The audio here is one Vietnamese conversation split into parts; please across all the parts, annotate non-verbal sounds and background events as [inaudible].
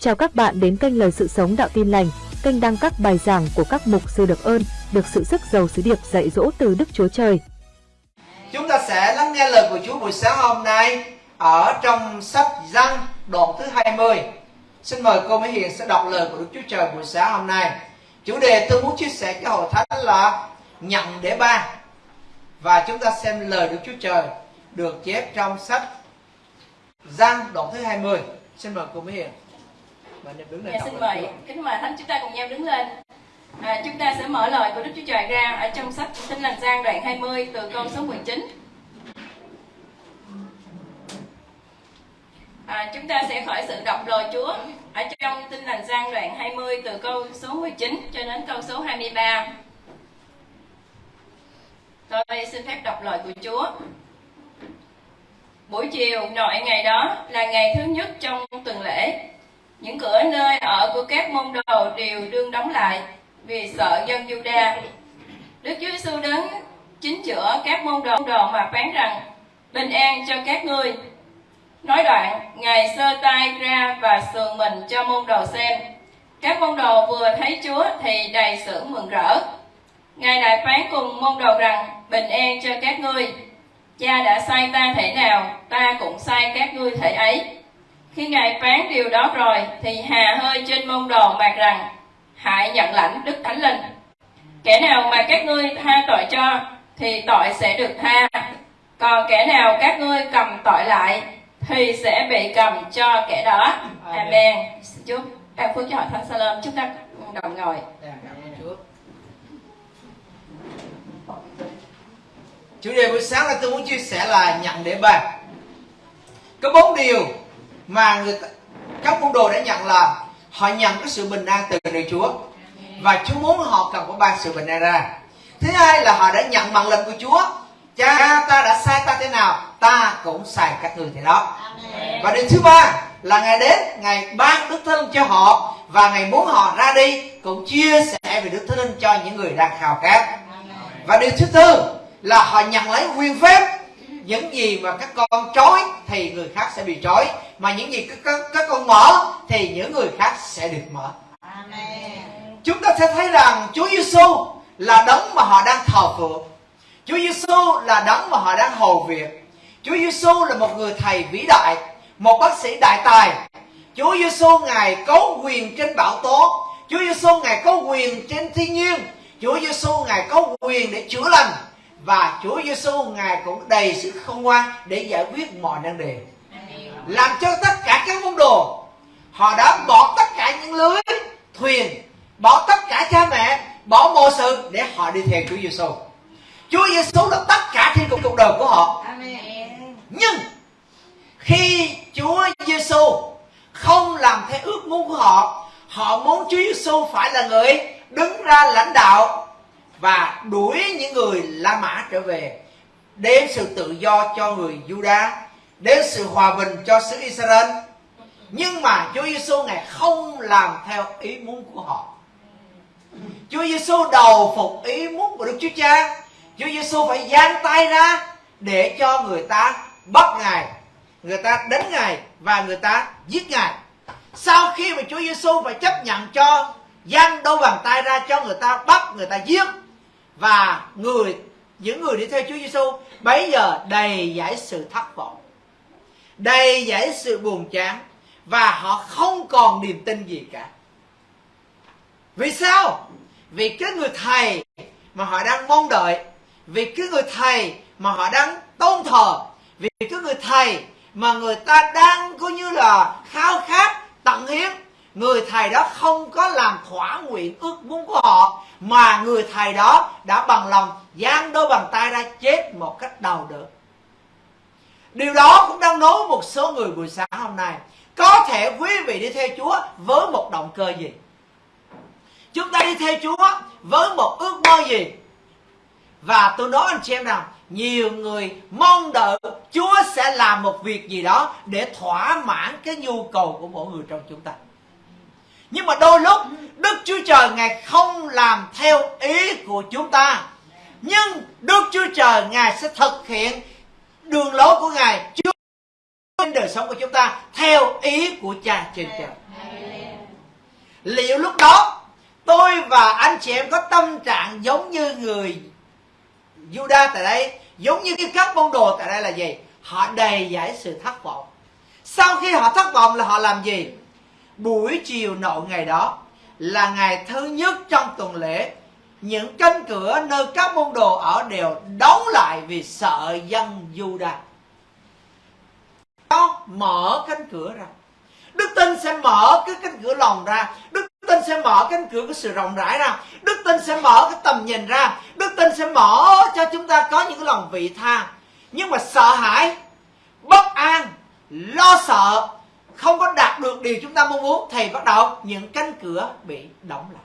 Chào các bạn đến kênh Lời Sự Sống Đạo Tin Lành, kênh đăng các bài giảng của các mục sư được ơn, được sự sức giàu sứ điệp dạy dỗ từ Đức Chúa Trời. Chúng ta sẽ lắng nghe lời của Chúa buổi sáng hôm nay ở trong sách Giăng đoạn thứ 20. Xin mời cô Mỹ Hiền sẽ đọc lời của Đức Chúa Trời buổi sáng hôm nay. Chủ đề tôi muốn chia sẻ cho hội thánh là nhận để ba Và chúng ta xem lời Đức Chúa Trời được chép trong sách Giăng đoạn thứ 20. Xin mời cô Mỹ Hiền. Bạn nên đứng lên Dạ, xin mời kính mời thánh chúng ta cùng nhau đứng lên. À, chúng ta sẽ mở lời của Đức Chúa Trời ra ở trong sách Tin lành Giang đoạn 20 từ câu số 19. À, chúng ta sẽ khởi sự đọc lời Chúa ở trong Tin lành Giang đoạn 20 từ câu số 19 cho đến câu số 23. Tôi xin phép đọc lời của Chúa. Buổi chiều nội ngày đó là ngày thứ nhất trong tuần lễ. Những cửa nơi ở của các môn đồ đều đương đóng lại vì sợ dân Juda. Đức Chúa Giêsu đến chính giữa các môn đồ, đồ mà phán rằng bình an cho các ngươi. Nói đoạn, Ngài sơ tay ra và sườn mình cho môn đồ xem. Các môn đồ vừa thấy Chúa thì đầy sự mừng rỡ. Ngài lại phán cùng môn đồ rằng bình an cho các ngươi. Cha đã sai ta thể nào, ta cũng sai các ngươi thể ấy. Khi Ngài phán điều đó rồi, thì hà hơi trên môn đồ mạc rằng, hãy nhận lãnh Đức Thánh Linh. Kẻ nào mà các ngươi tha tội cho, thì tội sẽ được tha. Còn kẻ nào các ngươi cầm tội lại, thì sẽ bị cầm cho kẻ đó. Amen. Xin Chúc ban phước cho hội thánh Salem. Chúng ta đồng ngồi. Dạ, Chúa. Chủ đề buổi sáng là tôi muốn chia sẻ là nhận để bàn. Có bốn điều mà người ta, các môn đồ đã nhận là họ nhận cái sự bình an từ nơi Chúa và Chúa muốn họ cần có ban sự bình an ra. Thứ hai là họ đã nhận bằng lệnh của Chúa. Cha ta đã sai ta thế nào, ta cũng sai các người thế đó. Và điều thứ ba là Ngài đến, Ngài ban Đức Thánh Linh cho họ và Ngài muốn họ ra đi cũng chia sẻ về Đức Thánh Linh cho những người đang khao khát. Và điều thứ tư là họ nhận lấy quyền phép những gì mà các con trói thì người khác sẽ bị trói mà những gì các, các, các con mở thì những người khác sẽ được mở. Chúng ta sẽ thấy rằng Chúa Giêsu là đấng mà họ đang thờ phượng. Chúa Giêsu là đấng mà họ đang hầu việc. Chúa Giêsu là một người thầy vĩ đại, một bác sĩ đại tài. Chúa Giêsu ngài có quyền trên bão tố. Chúa Giêsu ngài có quyền trên thiên nhiên. Chúa Giêsu ngài có quyền để chữa lành và Chúa Giêsu ngài cũng đầy sự khôn ngoan để giải quyết mọi nan đề. Làm cho tất cả các môn đồ họ đã bỏ tất cả những lưới thuyền, bỏ tất cả cha mẹ, bỏ mọi sự để họ đi theo Chúa Giêsu. Chúa Giêsu là tất cả trên cuộc đời của họ. Nhưng khi Chúa Giêsu không làm theo ước muốn của họ, họ muốn Chúa Giêsu phải là người đứng ra lãnh đạo và đuổi những người La Mã trở về, đem sự tự do cho người Juda, đem sự hòa bình cho xứ Israel. Nhưng mà Chúa Giêsu ngài không làm theo ý muốn của họ. Chúa Giêsu đầu phục ý muốn của Đức Chúa Cha. Chúa Giêsu phải giang tay ra để cho người ta bắt ngài, người ta đánh ngài và người ta giết ngài. Sau khi mà Chúa Giêsu phải chấp nhận cho giang đôi bàn tay ra cho người ta bắt, người ta giết và người những người đi theo Chúa Giêsu bấy giờ đầy giải sự thất vọng, đầy giải sự buồn chán và họ không còn niềm tin gì cả. Vì sao? Vì cái người thầy mà họ đang mong đợi, vì cái người thầy mà họ đang tôn thờ, vì cái người thầy mà người ta đang coi như là khao khát tận hiến người thầy đó không có làm thỏa nguyện ước muốn của họ, mà người thầy đó đã bằng lòng giang đôi bàn tay ra chết một cách đau đớn. Điều đó cũng đang nói một số người buổi sáng hôm nay. Có thể quý vị đi theo chúa với một động cơ gì? Chúng ta đi theo chúa với một ước mơ gì? Và tôi nói anh chị em rằng nhiều người mong đợi Chúa sẽ làm một việc gì đó để thỏa mãn cái nhu cầu của mỗi người trong chúng ta. Nhưng mà đôi lúc, Đức Chúa Trời Ngài không làm theo ý của chúng ta. Nhưng Đức Chúa Trời Ngài sẽ thực hiện đường lối của Ngài trên đời sống của chúng ta theo ý của Cha trên trời. liệu lúc đó, tôi và anh chị em có tâm trạng giống như người Juda tại đây, giống như cái các môn đồ tại đây là gì họ đầy giải sự thất vọng sau khi họ thất vọng là họ làm gì buổi chiều nội ngày đó là ngày thứ nhất trong tuần lễ. Những cánh cửa nơi các môn đồ ở đều đóng lại vì sợ dân Judah đó mở cánh cửa ra. Đức tin sẽ mở cái cánh cửa lòng ra. Đức tin sẽ mở cánh cửa của sự rộng rãi ra. Đức tin sẽ mở cái tầm nhìn ra. Đức tin sẽ mở cho chúng ta có những cái lòng vị tha. Nhưng mà sợ hãi, bất an, lo sợ không có đạt được điều chúng ta mong muốn thì bắt đầu, những cánh cửa bị đóng lại.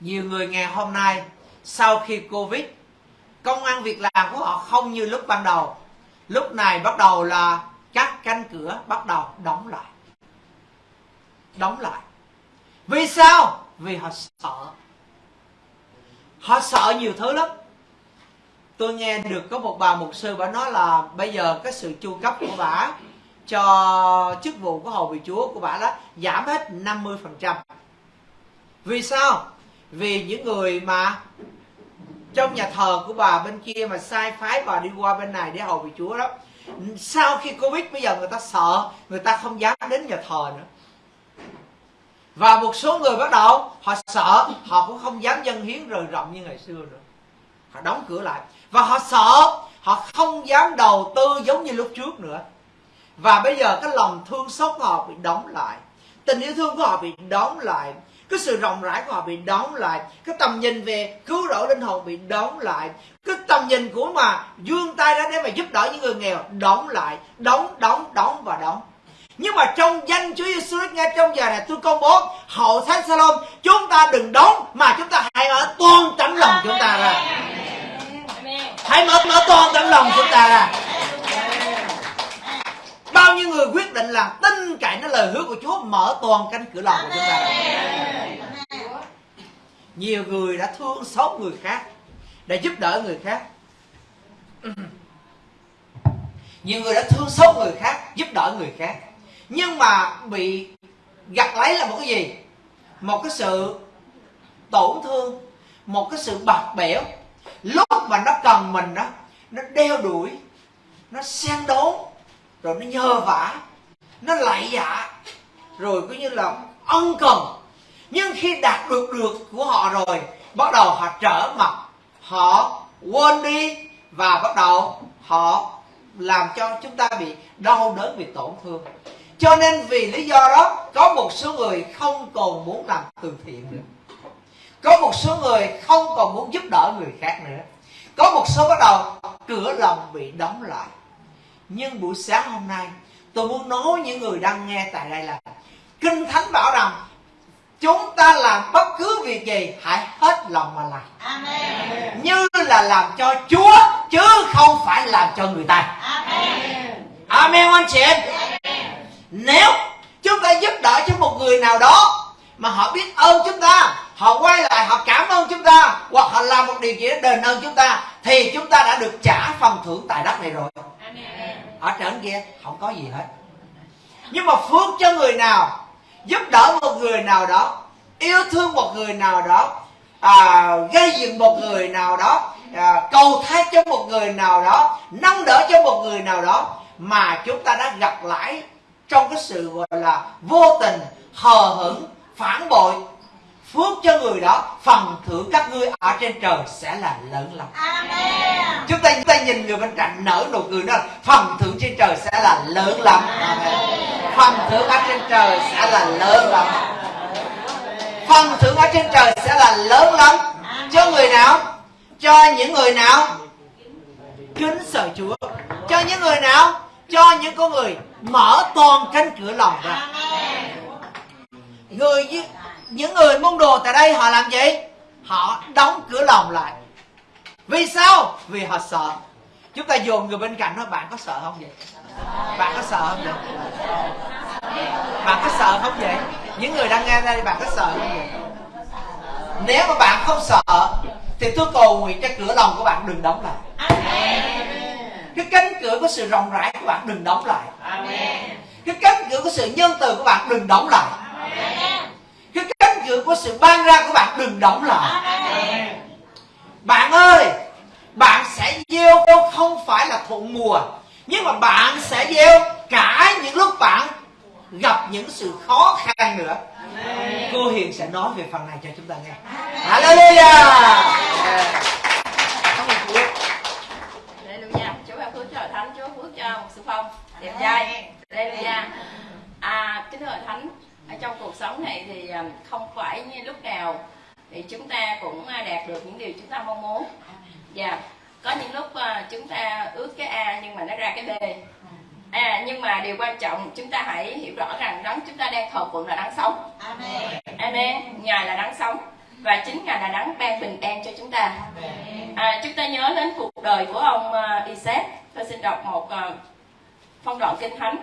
Nhiều người ngày hôm nay, sau khi covid, công ăn việc làm của họ không như lúc ban đầu. Lúc này bắt đầu là các cánh cửa bắt đầu đóng lại. Đóng lại. Vì sao? Vì họ sợ. Họ sợ nhiều thứ lắm. Tôi nghe được có một bà mục sư bà nói là bây giờ cái sự chu cấp của bà cho chức vụ của hầu vị chúa của bà đó giảm hết 50% vì sao? Vì những người mà trong nhà thờ của bà bên kia mà sai phái bà đi qua bên này để hầu vị chúa đó, sau khi covid bây giờ người ta sợ, người ta không dám đến nhà thờ nữa. Và một số người bắt đầu họ sợ, họ cũng không dám dân hiến rời rộng như ngày xưa nữa. Họ đóng cửa lại. Và họ sợ, họ không dám đầu tư giống như lúc trước nữa và bây giờ cái lòng thương xót của họ bị đóng lại. Tình yêu thương của họ bị đóng lại. Cái sự rộng rãi của họ bị đóng lại. Cái tầm nhìn về cứu rỗi linh hồn bị đóng lại. Cái tầm nhìn của mà dương tay ra để mà giúp đỡ những người nghèo đóng lại. Đóng đóng đóng và đóng. Nhưng mà trong danh Chúa Giêsu ngay trong giờ này tôi công bố hậu thánh Salom chúng ta đừng đóng mà chúng ta hãy mở toàn tấm lòng chúng ta ra. Hãy mở mở toàn tấm lòng chúng ta ra bao nhiêu người quyết định là tin cậy nó lời hứa của Chúa mở toàn cánh cửa lòng của chúng ta. Nhiều người đã thương xót người khác để giúp đỡ người khác. Nhiều người đã thương xót người khác giúp đỡ người khác. Nhưng mà bị gặt lấy là một cái gì? Một cái sự tổn thương một cái sự bạc bẽo. Lúc mà nó cần mình đó nó đeo đuổi nó xen đốn rồi nó nhờ vả. Nó lạy dạ rồi cứ như là ân cần. Nhưng khi đạt được được của họ rồi, bắt đầu họ trở mặt. Họ quên đi và bắt đầu họ làm cho chúng ta bị đau đớn, bị tổn thương. Cho nên vì lý do đó, có một số người không còn muốn làm từ thiện nữa. Có một số người không còn muốn giúp đỡ người khác nữa. Có một số bắt đầu cửa lòng bị đóng lại nhưng buổi sáng hôm nay tôi muốn nói những người đang nghe tại đây là kinh thánh bảo rằng chúng ta làm bất cứ việc gì hãy hết lòng mà làm. Amen. như là làm cho chúa chứ không phải làm cho người ta. Amen. Amen anh chị em. Nếu chúng ta giúp đỡ cho một người nào đó mà họ biết ơn chúng ta họ quay lại họ cảm ơn chúng ta hoặc họ làm một điều gì đó đền ơn chúng ta thì chúng ta đã được trả phần thưởng tại đất này rồi ở trên kia không có gì hết. Nhưng mà phước cho người nào giúp đỡ một người nào đó yêu thương một người nào đó à, gây dựng một người nào đó à, cầu thác cho một người nào đó nâng đỡ cho một người nào đó mà chúng ta đã gặp lại trong cái sự gọi là vô tình hờ hững phản bội phước cho người đó phần thưởng các ngươi ở trên trời sẽ là lớn lắm. Amen. chúng ta chúng ta nhìn người bên cạnh nở nụ cười đó phần thưởng trên trời sẽ là lớn lắm. Amen. phần thưởng ở trên trời sẽ là lớn lắm. Phần thưởng ở trên trời sẽ là lớn lắm. Cho người nào? Cho những người nào? Kính sợ chúa. Cho những người nào? Cho những con người mở toàn cánh cửa lòng ra. Người những người môn đồ tại đây họ làm gì? Họ đóng cửa lòng lại. Vì sao? Vì họ sợ. Chúng ta dồn người bên cạnh nói bạn có sợ không vậy? Bạn có sợ không vậy? Bạn có sợ không vậy? Những người đang nghe đây bạn có sợ không vậy? Nếu mà bạn không sợ thì tôi cầu nguyện cho cửa lòng của bạn đừng đóng lại. Cái cánh cửa của sự rộng rãi của bạn đừng đóng lại. Cái cánh cửa của sự nhân từ của bạn đừng đóng lại cửa của sự ban ra của bạn đừng đóng lại bạn ơi bạn sẽ gieo không phải là thuận mùa nhưng mà bạn sẽ gieo cả những lúc bạn gặp những sự khó khăn nữa cô hiền sẽ nói về phần này cho chúng ta nghe hallelujah Hallelujah. Chúa ban phước cho thánh, Chúa phước cho một sự phong đẹp trai. Hallelujah. À, kính thưa thánh, ở trong cuộc sống này thì à, không phải như lúc nào thì chúng ta cũng à, đạt được những điều chúng ta mong muốn. Dạ. Có những lúc à, chúng ta ước cái A nhưng mà nó ra cái B. À, nhưng mà điều quan trọng chúng ta hãy hiểu rõ rằng đấng chúng ta đang thờ phượng là đấng sống. Amen. Ngài là đấng sống và chính Ngài là đấng ban bình an cho chúng ta. À, chúng ta nhớ đến cuộc đời của ông Isaac. Tôi xin đọc một phong đoạn kinh thánh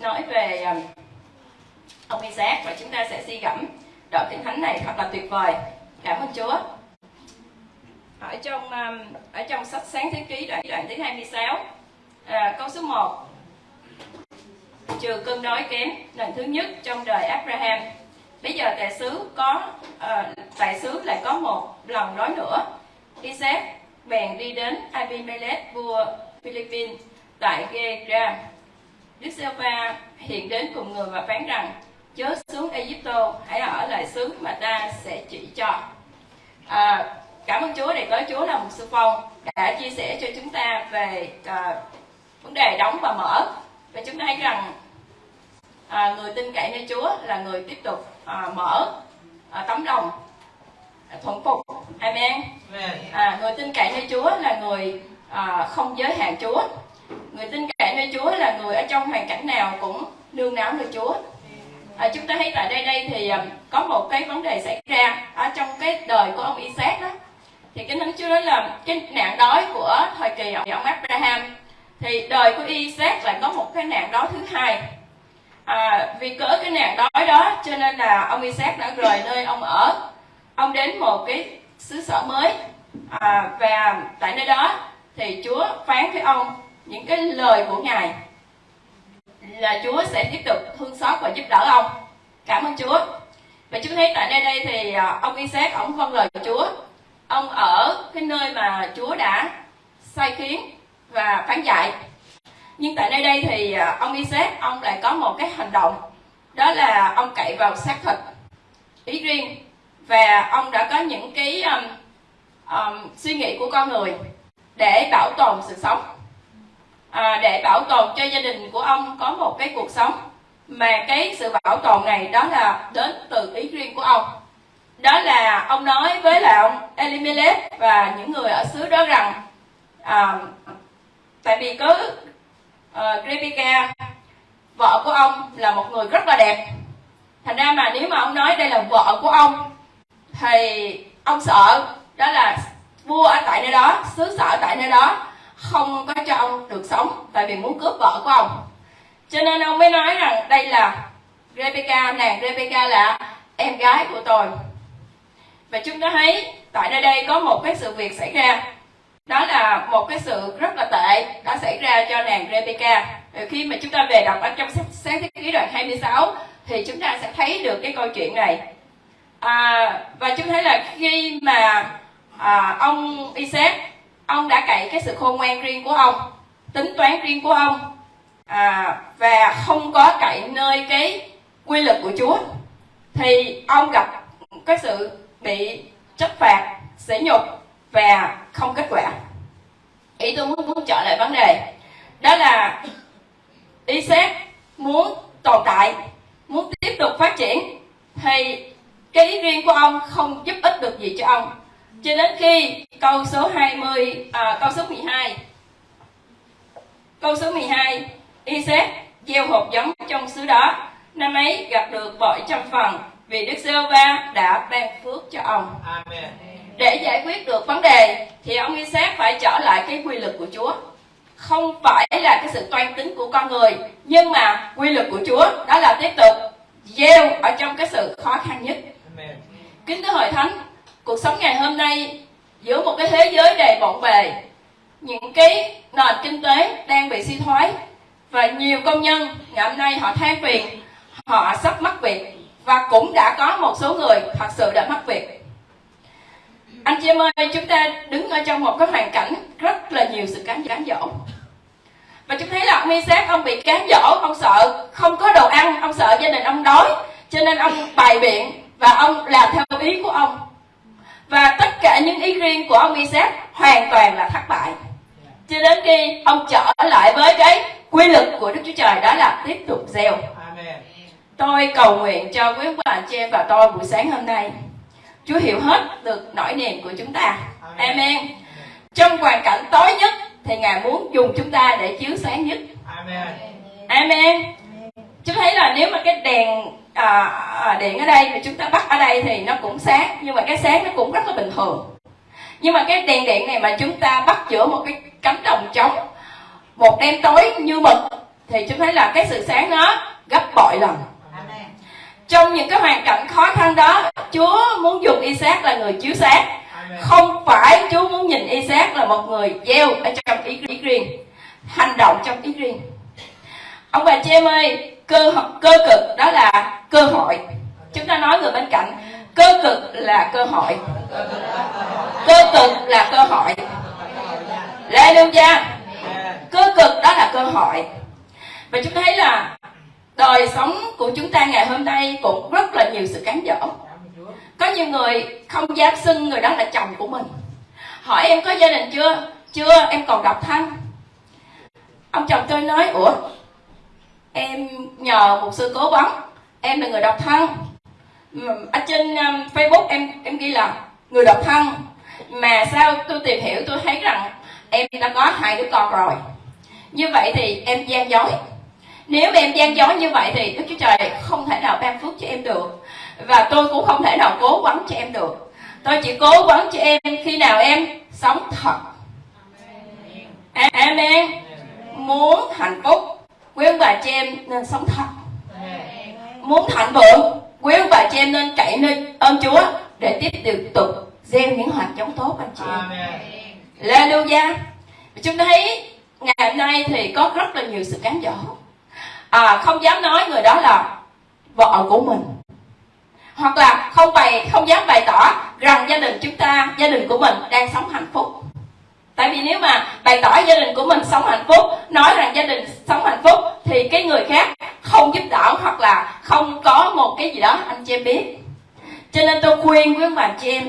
nói về ông Isaac và chúng ta sẽ suy gẫm đoạn kinh thánh này thật là tuyệt vời. Cảm ơn Chúa. Ở trong um, ở trong sách sáng thế ký đoạn đoạn thứ 26 à, câu số 1 trừ cơn đói kém lần thứ nhất trong đời Abraham bây giờ tài xứ có à, tài xứ lại có một lần đói nữa Isaac bèn đi đến Abimelech vua Philippines tại Gerar Đức giê va hiện đến cùng người và phán rằng chớ xuống Egypto hãy ở lại xứ mà ta sẽ chỉ cho. À, cảm ơn Chúa để có Chúa là một sư phong đã chia sẻ cho chúng ta về à, vấn đề đóng và mở. Và chúng ta thấy rằng à, người tin cậy nơi Chúa là người tiếp tục à, mở à, tấm lòng à, thuận phục. Amen. À, người tin cậy nơi Chúa là người à, không giới hạn Chúa. Người tin cậy nơi Chúa là người ở trong hoàn cảnh nào cũng nương náu nơi Chúa. À, chúng ta thấy tại đây đây thì um, có một cái vấn đề xảy ra ở trong cái đời của ông Isaac đó. Thì cái thánh Chúa nói là cái nạn đói của thời kỳ ông, ông Abraham thì đời của Isaac lại có một cái nạn đói thứ hai. À, vì cỡ cái nạn đói đó cho nên là ông Isaac đã rời nơi ông ở. Ông đến một cái xứ sở mới à, và tại nơi đó thì Chúa phán với ông những cái lời của ngài là Chúa sẽ tiếp tục thương xót và giúp đỡ ông. Cảm ơn Chúa. Và chúng thấy tại đây đây thì ông ông Isaac ông vâng lời của Chúa. Ông ở cái nơi mà Chúa đã sai khiến và phán dạy. Nhưng tại nơi đây thì ông ông Isaac ông lại có một cái hành động. Đó là ông cậy vào xác thịt ý riêng. Và ông đã có những cái um, um, suy nghĩ của con người để bảo tồn sự sống à, để bảo tồn cho gia đình của ông có một cái cuộc sống. Mà cái sự bảo tồn này đó là đến từ ý riêng của ông. Đó là ông nói với là ông Elimelech và những người ở xứ đó rằng à, tại vì có uh, ờ, Rebecca vợ của ông là một người rất là đẹp. Thành ra mà nếu mà ông nói đây là vợ của ông thì ông sợ đó là vua ở tại nơi đó xứ sở tại nơi đó không có cho ông được sống tại vì muốn cướp vợ của ông. Cho nên ông mới nói rằng đây là Rebecca nàng Rebecca là em gái của tôi. Và chúng ta thấy tại nơi đây có một cái sự việc xảy ra. Đó là một cái sự rất là tệ đã xảy ra cho nàng Rebecca. Khi mà chúng ta về đọc ở trong sáng thế ký đoạn 26 thì chúng ta sẽ thấy được cái câu chuyện này. À, và chúng thấy là khi mà à, ông Isaac ông đã cậy cái sự khôn ngoan riêng của ông tính toán riêng của ông à, và không có cậy nơi cái quy luật của Chúa thì ông gặp cái sự bị trách phạt sỉ nhục và không kết quả. Ý tôi muốn muốn trở lại vấn đề đó là Isaac muốn tồn tại muốn tiếp tục phát triển thì cái ý riêng của ông không giúp ích được gì cho ông cho đến khi câu số 20 à, câu số 12 câu số 12 Isaac gieo hộp giống trong xứ đó. Năm ấy gặp được bội trăm phần vì Đức giê va đã ban phước cho ông. Amen. để giải quyết được vấn đề thì ông Isaac phải trở lại cái quy luật của Chúa. Không phải là cái sự toan tính của con người nhưng mà quy luật của Chúa đó là tiếp tục gieo ở trong cái sự khó khăn nhất. Amen. kính thưa hội thánh cuộc sống ngày hôm nay giữa một cái thế giới đầy bộn bề, những cái nền kinh tế đang bị suy thoái và nhiều công nhân ngày hôm nay họ than phiền, họ sắp mất việc và cũng đã có một số người thật sự đã mất việc. Anh chị em ơi, chúng ta đứng ở trong một cái hoàn cảnh rất là nhiều sự cám cám dỗ. Và chúng thấy là ông Isaac ông bị cám dỗ, ông sợ không có đồ ăn, ông sợ gia đình ông đói, cho nên ông bày biện và ông làm theo ý của ông và tất cả những ý riêng của ông Isaac hoàn toàn là thất bại. Cho đến khi ông trở lại với cái quy luật của Đức Chúa Trời đó là tiếp tục gieo. Tôi cầu nguyện cho quý bà chị em và tôi buổi sáng hôm nay. Chúa hiểu hết được nỗi niềm của chúng ta. Amen. Trong hoàn cảnh tối nhất thì Ngài muốn dùng chúng ta để chiếu sáng nhất. Amen. Amen. Chúng thấy là nếu mà cái đèn à, điện ở đây thì chúng ta bắt ở đây thì nó cũng sáng nhưng mà cái sáng nó cũng rất là bình thường. Nhưng mà cái đèn điện này mà chúng ta bắt giữa một cái cánh đồng trống một đêm tối như mực thì chúng thấy là cái sự sáng nó gấp bội lần. Trong những cái hoàn cảnh khó khăn đó Chúa muốn dùng Isaac là người chiếu sáng. Không phải Chúa muốn nhìn Isaac là một người gieo ở trong ý, ý riêng hành động trong ý riêng. Ông bà chị em ơi cơ cơ cực, đó là cơ hội. Chúng ta nói người bên cạnh, cơ cực là cơ hội. Cơ cực là cơ hội. Lê lưu gia cơ cực đó là cơ hội. Và chúng ta thấy là đời sống của chúng ta ngày hôm nay cũng rất là nhiều sự cám dỗ. Có nhiều người không dám xưng người đó là chồng của mình. Hỏi em có gia đình chưa? Chưa, em còn độc thân. Ông chồng tôi nói, ủa em nhờ một sư cố vấn. Em là người độc thân. Ở trên um, facebook em em ghi là người độc thân. Mà sao tôi tìm hiểu tôi thấy rằng em đã có hai đứa con rồi. Như vậy thì em gian dối. Nếu em gian dối như vậy thì đức chúa trời không thể nào ban phước cho em được. Và tôi cũng không thể nào cố vấn cho em được. Tôi chỉ cố vấn cho em khi nào em sống thật. Amen. Muốn hạnh phúc quý ông bà chị em nên sống thật. Muốn thành vượng quý ông bà chị em nên cậy nơi ơn chúa để tiếp tiếp tục gieo những hạt giống tốt anh chị em. Hallelujah. Chúng ta thấy ngày hôm nay thì có rất là nhiều sự cám dỗ. À, không dám nói người đó là vợ của mình. Hoặc là không bày không dám bày tỏ rằng gia đình chúng ta gia đình của mình đang sống hạnh phúc. Tại vì nếu mà bày tỏ gia đình của mình sống hạnh phúc, nói rằng gia đình sống hạnh phúc thì cái người khác không giúp đỡ hoặc là không có một cái gì đó anh chị em biết. Cho nên tôi khuyên với bà chị em,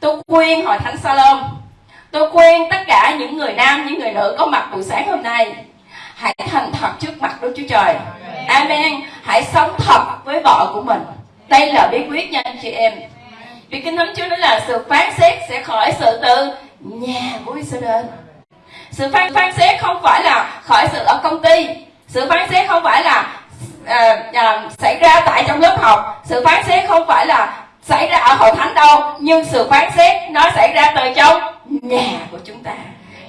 tôi khuyên hội thánh salon, tôi khuyên tất cả những người nam, những người nữ có mặt buổi sáng hôm nay, hãy thành thật trước mặt Đức Chúa Trời. Amen. Hãy sống thật với vợ của mình. Đây là bí quyết nha anh chị em. Vì kinh thánh Chúa nói là sự phán xét sẽ khỏi sự từ nhà của Israel sự phán phán xét không phải là khỏi sự ở công ty. Sự phán xét không phải là à, à, xảy ra tại trong lớp học. Sự phán xét không phải là xảy ra ở hội thánh đâu nhưng sự phán xét nó xảy ra từ trong nhà của chúng ta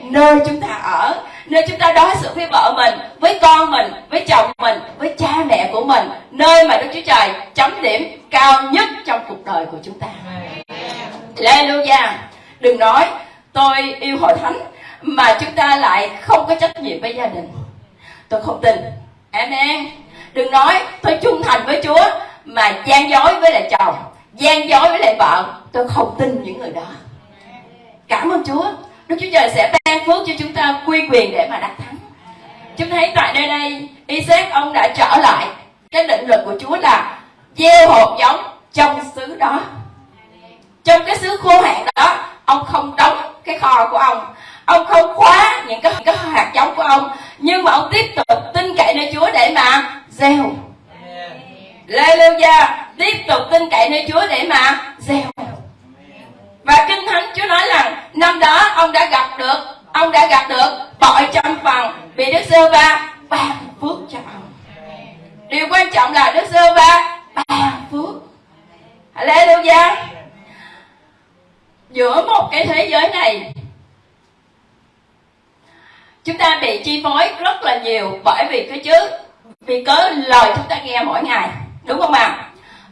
nơi chúng ta ở nơi chúng ta đối xử với vợ mình với con mình với chồng mình với cha mẹ của mình nơi mà đức chúa trời chấm điểm cao nhất trong cuộc đời của chúng ta. Hallelujah. Đừng nói tôi yêu hội thánh mà chúng ta lại không có trách nhiệm với gia đình. Tôi không tin. Amen. Đừng nói tôi trung thành với chúa, mà gian dối với lại chồng, gian dối với lại vợ. Tôi không tin những người đó. Cảm ơn chúa. Đức chúa trời sẽ ban phước cho chúng ta quy quyền để mà đắc thắng. Chúng thấy tại nơi đây, isaac, ông đã trở lại. Cái định luật của chúa là gieo hột giống trong xứ đó. Trong cái xứ khô hạn đó, ông không đóng cái kho của ông ông không khóa những cái, cái hạt giống của ông nhưng mà ông tiếp tục tin cậy nơi chúa để mà gieo. Hallelujah. Tiếp tục tin cậy nơi chúa để mà gieo. Và kinh thánh chúa nói rằng năm đó ông đã gặp được ông đã gặp được bội trăm phần vì đức sơ va ban phước cho ông. Điều quan trọng là đức sơ va ban phước. Hallelujah. Giữa một cái thế giới này chúng ta bị chi phối rất là nhiều bởi vì cái chứ vì cớ lời chúng ta nghe mỗi ngày, đúng không ạ?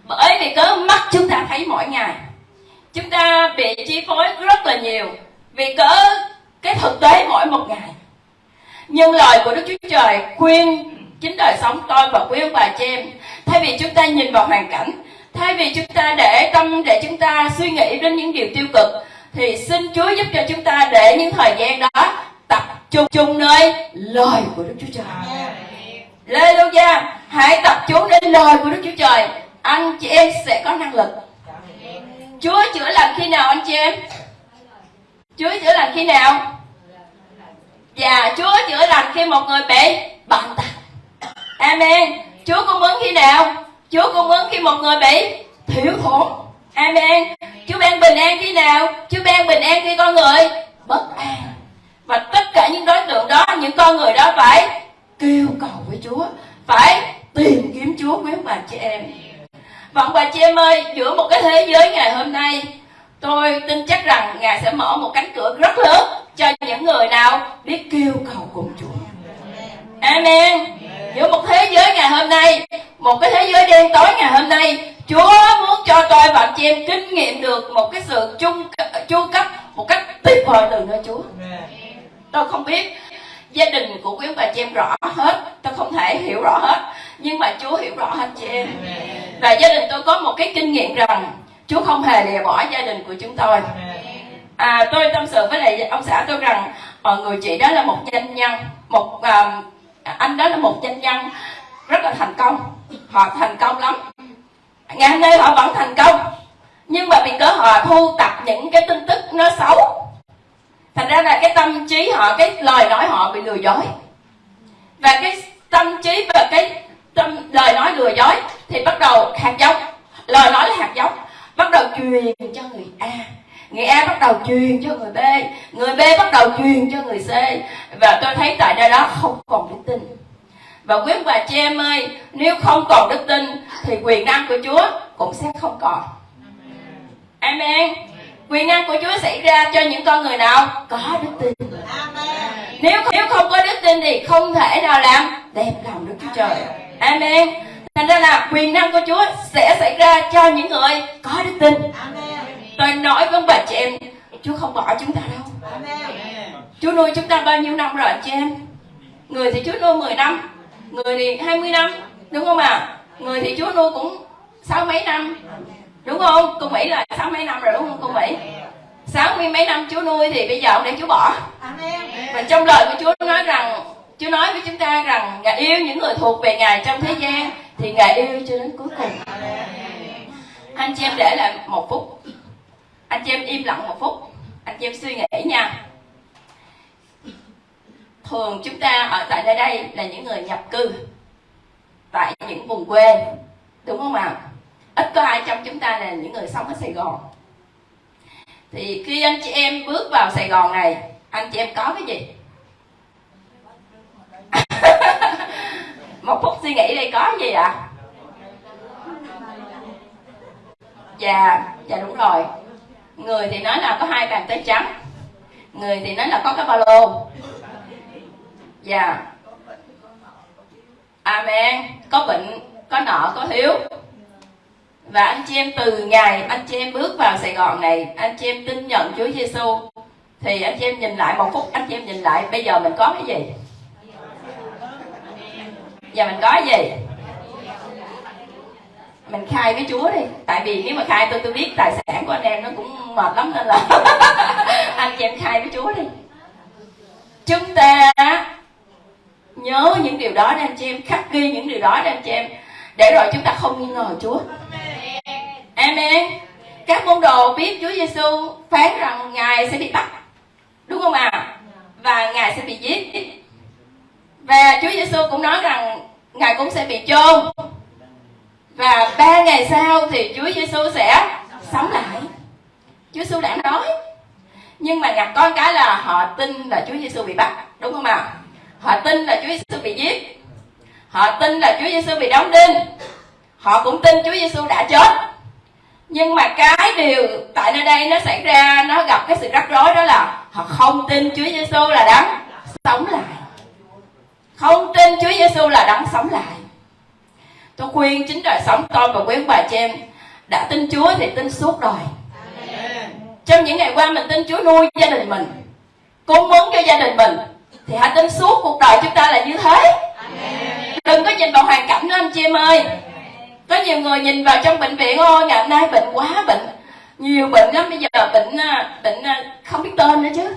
Bởi vì cớ mắt chúng ta thấy mỗi ngày. Chúng ta bị chi phối rất là nhiều vì cớ cái thực tế mỗi một ngày. Nhưng lời của đức chúa trời khuyên chính đời sống tôi và quý ông bà chị em, thay vì chúng ta nhìn vào hoàn cảnh, thay vì chúng ta để tâm để chúng ta suy nghĩ đến những điều tiêu cực, thì xin Chúa giúp cho chúng ta để những thời gian đó chung chung nơi lời của Đức Chúa Trời. lê đô gia Hãy tập trung đến lời của Đức Chúa Trời. Anh chị em sẽ có năng lực. Chúa chữa lành khi nào anh chị em? Chúa chữa lành khi nào? Và Chúa chữa lành khi một người bị bệnh tật. Amen. Chúa cung ứng khi nào? Chúa cung ứng khi một người bị thiếu thốn. Amen. Chúa ban bình an khi nào? Chúa ban bình an khi con người bất an. Và tất cả những đối tượng đó, những con người đó phải kêu cầu với Chúa, phải tìm kiếm Chúa quý ông bà chị em. Và ông bà chị em ơi, giữa một cái thế giới ngày hôm nay, tôi tin chắc rằng Ngài sẽ mở một cánh cửa rất lớn cho những người nào biết kêu cầu cùng Chúa. Amen. Giữa một thế giới ngày hôm nay, một cái thế giới đen tối ngày hôm nay, Chúa muốn cho tôi và chị em kinh nghiệm được một cái sự chung chu cấp một cách tuyệt vời từ nơi Chúa. Tôi không biết gia đình của quý ông bà chị em rõ hết, tôi không thể hiểu rõ hết, nhưng mà Chúa hiểu rõ hết chị em. Và gia đình tôi có một cái kinh nghiệm rằng Chúa không hề lìa bỏ gia đình của chúng tôi. À, tôi tâm sự với lại ông xã tôi rằng mọi người chị đó là một doanh nhân, một uh, anh đó là một doanh nhân rất là thành công, họ thành công lắm. Ngày hôm nay họ vẫn thành công, nhưng mà vì cớ họ thu tập những cái tin tức nó xấu thành ra là cái tâm trí họ, cái lời nói họ bị lừa dối. Và cái tâm trí và cái tâm, lời nói lừa dối thì bắt đầu hạt giống. Lời nói là hạt giống. Bắt đầu truyền cho người a. Người a bắt đầu truyền cho người b. Người b bắt đầu truyền cho người c. Và tôi thấy tại nơi đó không còn đức tin. Và quý bà chị em ơi, nếu không còn đức tin thì quyền năng của chúa cũng sẽ không còn. Amen quyền năng của Chúa xảy ra cho những con người nào có đức tin. Nếu nếu không có đức tin thì không thể nào làm đẹp lòng Đức Chúa Trời. Amen. Thành ra là quyền năng của Chúa sẽ xảy ra cho những người có đức tin. Tôi nói với bà chị em, Chúa không bỏ chúng ta đâu. Chúa nuôi chúng ta bao nhiêu năm rồi chị em? Người thì Chúa nuôi 10 năm, người thì 20 năm, đúng không ạ? À? Người thì Chúa nuôi cũng sáu mấy năm, đúng không? Cô mỹ là sáu mấy năm rồi đúng không cô mỹ? Sáu mươi mấy năm chúa nuôi thì bây giờ ông để chúa bỏ. Và trong lời của chúa nói rằng chúa nói với chúng ta rằng ngài yêu những người thuộc về ngài trong thế gian thì ngài yêu cho đến cuối cùng. Anh chị em để lại một phút. Anh chị em im lặng một phút. Anh chị em suy nghĩ nha. Thường chúng ta ở tại nơi đây là những người nhập cư tại những vùng quê. Đúng không ạ? à? Ít có ai trong chúng ta là những người sống ở Sài Gòn. Thì khi anh chị em bước vào Sài Gòn này, anh chị em có cái gì? [laughs] Một phút suy nghĩ đây có gì ạ? À? dạ dạ đúng rồi. Người thì nói là có hai bàn tay trắng, người thì nói là có cái ba lô. Dạ. Amen. Có bệnh, có nợ, có thiếu và anh chị em từ ngày anh chị em bước vào Sài Gòn này, anh chị em tin nhận Chúa Giêsu thì anh chị em nhìn lại một phút, anh chị em nhìn lại, bây giờ mình có cái gì? Giờ mình có cái gì? Mình khai với Chúa đi. Tại vì nếu mà khai tôi tôi biết tài sản của anh em nó cũng mệt lắm nên là [laughs] anh chị em khai với Chúa đi. Chúng ta nhớ những điều đó để anh chị em, khắc ghi những điều đó để anh chị em. Để rồi chúng ta không nghi ngờ Chúa. Amen. Các môn đồ biết Chúa Giêsu phán rằng Ngài sẽ bị bắt. Đúng không ạ? À? Và Ngài sẽ bị giết. Và Chúa Giêsu cũng nói rằng Ngài cũng sẽ bị chôn. Và ba ngày sau thì Chúa Giêsu sẽ sống lại. Chúa Giêsu đã nói. Nhưng mà ngặt con cái là họ tin là Chúa Giêsu bị bắt, đúng không ạ? À? Họ tin là Chúa Giêsu bị giết. Họ tin là Chúa Giêsu bị đóng đinh. Họ cũng tin Chúa Giêsu đã chết nhưng mà cái điều tại nơi đây nó xảy ra, nó gặp cái sự rắc rối đó là họ không tin Chúa Giêsu là đấng sống lại. Không tin Chúa Giêsu là đấng sống lại. Tôi khuyên chính đời sống tôi và quý ông bà chị em đã tin Chúa thì tin suốt đời. Trong những ngày qua mình tin Chúa nuôi gia đình mình, cung ứng cho gia đình mình, thì hãy tin suốt cuộc đời chúng ta là như thế. Đừng có nhìn vào hoàn cảnh đó anh chị em ơi có nhiều người nhìn vào trong bệnh viện, ôi, ngày hôm nay bệnh quá, bệnh nhiều bệnh lắm, bây giờ bệnh à, bệnh à, không biết tên nữa chứ.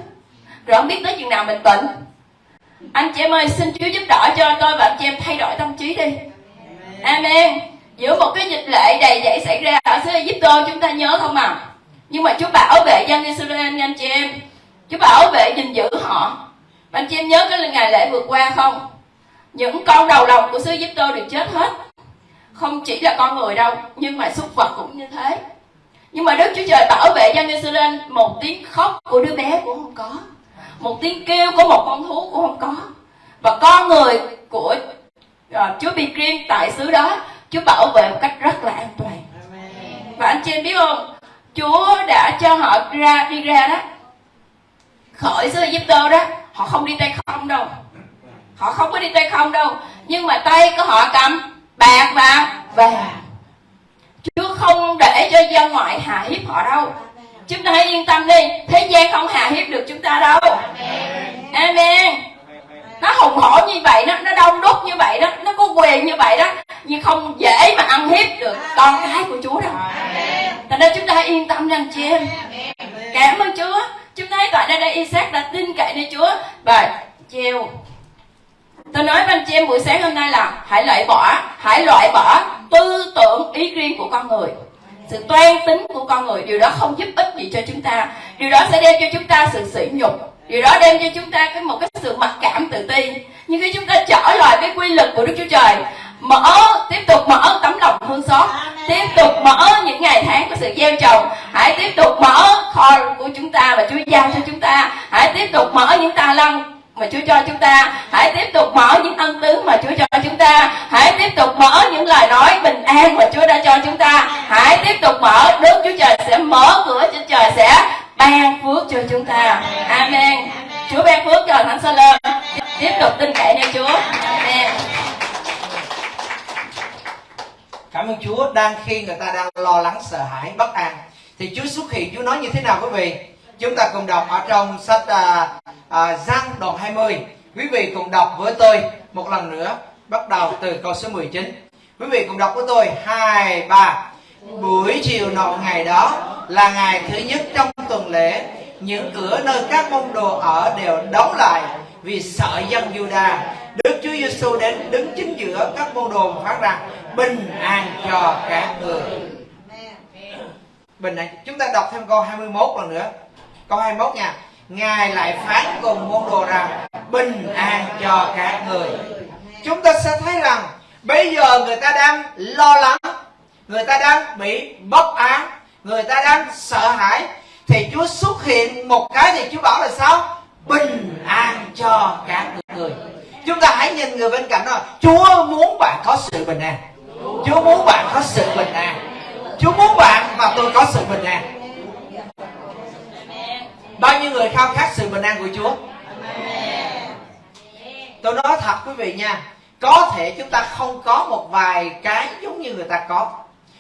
Rồi không biết tới chừng nào mình bệnh. Anh chị em ơi, xin Chúa giúp đỡ cho tôi và anh chị em thay đổi tâm trí đi. Amen. Giữa một cái dịch lệ đầy dẫy xảy ra ở xứ Egypto chúng ta nhớ không à? Nhưng mà Chúa bảo vệ dân Israel anh chị em. Chúa bảo vệ gìn giữ họ. Anh chị em nhớ cái ngày lễ vừa qua không? Những con đầu lòng của xứ Egypto đều chết hết không chỉ là con người đâu nhưng mà súc vật cũng như thế. Nhưng mà Đức Chúa Trời bảo vệ dân Israel một tiếng khóc của đứa bé cũng không có một tiếng kêu của một con thú cũng không có. Và con người của uh, Chúa bị riêng tại xứ đó Chúa bảo vệ một cách rất là an toàn. Và anh chị em biết không Chúa đã cho họ ra đi ra đó khỏi xứ Egypto đó họ không đi tay không đâu. Họ không có đi tay không đâu nhưng mà tay của họ cầm bạc và vàng Chúa không để cho dân ngoại hạ hiếp họ đâu. Chúng ta hãy yên tâm đi. Thế gian không hạ hiếp được chúng ta đâu. Amen. Nó hùng hổ như vậy đó Nó đông đúc như vậy đó Nó có quyền như vậy đó Nhưng không dễ mà ăn hiếp được con cái của Chúa đâu. Thành ra chúng ta hãy yên tâm rằng chị em. Cảm ơn Chúa. Chúng ta hãy tại đây đây Isaac đã tin cậy nơi Chúa. Và chiều Tôi nói với anh chị em buổi sáng hôm nay là hãy loại bỏ, hãy loại bỏ tư tưởng ý riêng của con người. Sự toan tính của con người điều đó không giúp ích gì cho chúng ta. Điều đó sẽ đem cho chúng ta sự sỉ nhục. Điều đó đem cho chúng ta cái một cái sự mặc cảm tự ti. Nhưng khi chúng ta trở lại cái quy luật của đức chúa trời mở tiếp tục mở tấm lòng thương xót. Tiếp tục mở những ngày tháng của sự gieo trồng. Hãy tiếp tục mở kho của chúng ta và chúa giao cho chúng ta. Hãy tiếp tục mở những tài năng mà Chúa cho chúng ta hãy tiếp tục mở những ân tứ mà Chúa cho chúng ta. Hãy tiếp tục mở những lời nói bình an mà Chúa đã cho chúng ta. Hãy tiếp tục mở Đức Chúa Trời sẽ mở cửa Chúa Trời sẽ ban phước cho chúng ta. Amen. Chúa ban phước cho Thánh Sa tiếp tục tin cậy nơi Chúa. Amen. Cảm ơn Chúa. Đang khi người ta đang lo lắng sợ hãi bất an thì Chúa xuất hiện. Chúa nói như thế nào quý vị? Chúng ta cùng đọc ở trong sách uh, à, Giăng đoạn 20 quý vị cùng đọc với tôi một lần nữa bắt đầu từ câu số 19 quý vị cùng đọc với tôi. Hai ba. Buổi chiều nọ ngày đó là ngày thứ nhất trong tuần lễ những cửa nơi các môn đồ ở đều đóng lại vì sợ dân Juda. Đức Chúa Giêsu đến đứng chính giữa các môn đồ phát rằng bình an cho các người bình an. Chúng ta đọc thêm câu 21 lần nữa. Câu 21 nha Ngài lại phán cùng môn đồ rằng, bình an cho các người. Chúng ta sẽ thấy rằng, bây giờ người ta đang lo lắng, người ta đang bị bất an người ta đang sợ hãi, thì Chúa xuất hiện một cái thì Chúa bảo là sao? Bình an cho các người. Chúng ta hãy nhìn người bên cạnh đó, Chúa muốn bạn có sự bình an. Chúa muốn bạn có sự bình an. Chúa muốn bạn và tôi có sự bình an bao nhiêu người khao khát sự bình an của Chúa? Tôi nói thật quý vị nha có thể chúng ta không có một vài cái giống như người ta có.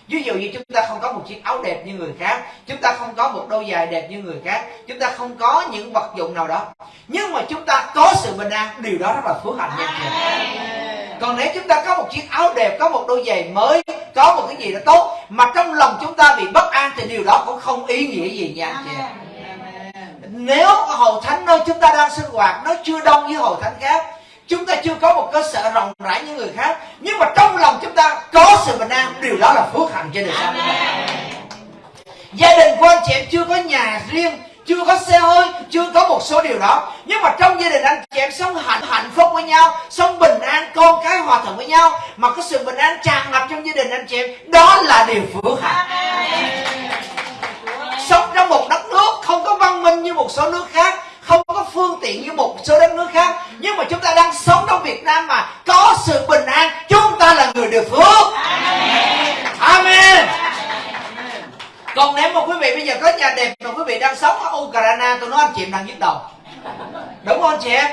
Ví dụ như chúng ta không có một chiếc áo đẹp như người khác chúng ta không có một đôi giày đẹp như người khác chúng ta không có những vật dụng nào đó. Nhưng mà chúng ta có sự bình an điều đó rất là phước hạnh nha chị. Còn nếu chúng ta có một chiếc áo đẹp có một đôi giày mới có một cái gì đó tốt mà trong lòng chúng ta bị bất an thì điều đó cũng không ý nghĩa gì nha anh chị nếu hầu thánh nơi chúng ta đang sinh hoạt nó chưa đông như hầu thánh khác chúng ta chưa có một cơ sở rộng rãi như người khác nhưng mà trong lòng chúng ta có sự bình an điều đó là phước hạnh trên đời sống. Gia đình của anh chị em chưa có nhà riêng chưa có xe hơi chưa có một số điều đó. Nhưng mà trong gia đình anh chị em sống hạnh hạnh phúc với nhau sống bình an con cái hòa thuận với nhau mà có sự bình an tràn ngập trong gia đình anh chị em đó là điều phước hạnh. Sống trong một đất nước không có văn minh như một số nước khác, không có phương tiện như một số đất nước khác. Nhưng mà chúng ta đang sống trong Việt Nam mà có sự bình an, chúng ta là người được phước. Amen. Còn nếu mà quý vị bây giờ có nhà đẹp mà quý vị đang sống ở Ukraine, tôi nói anh chị em đang nhức đầu. Đúng không anh chị em?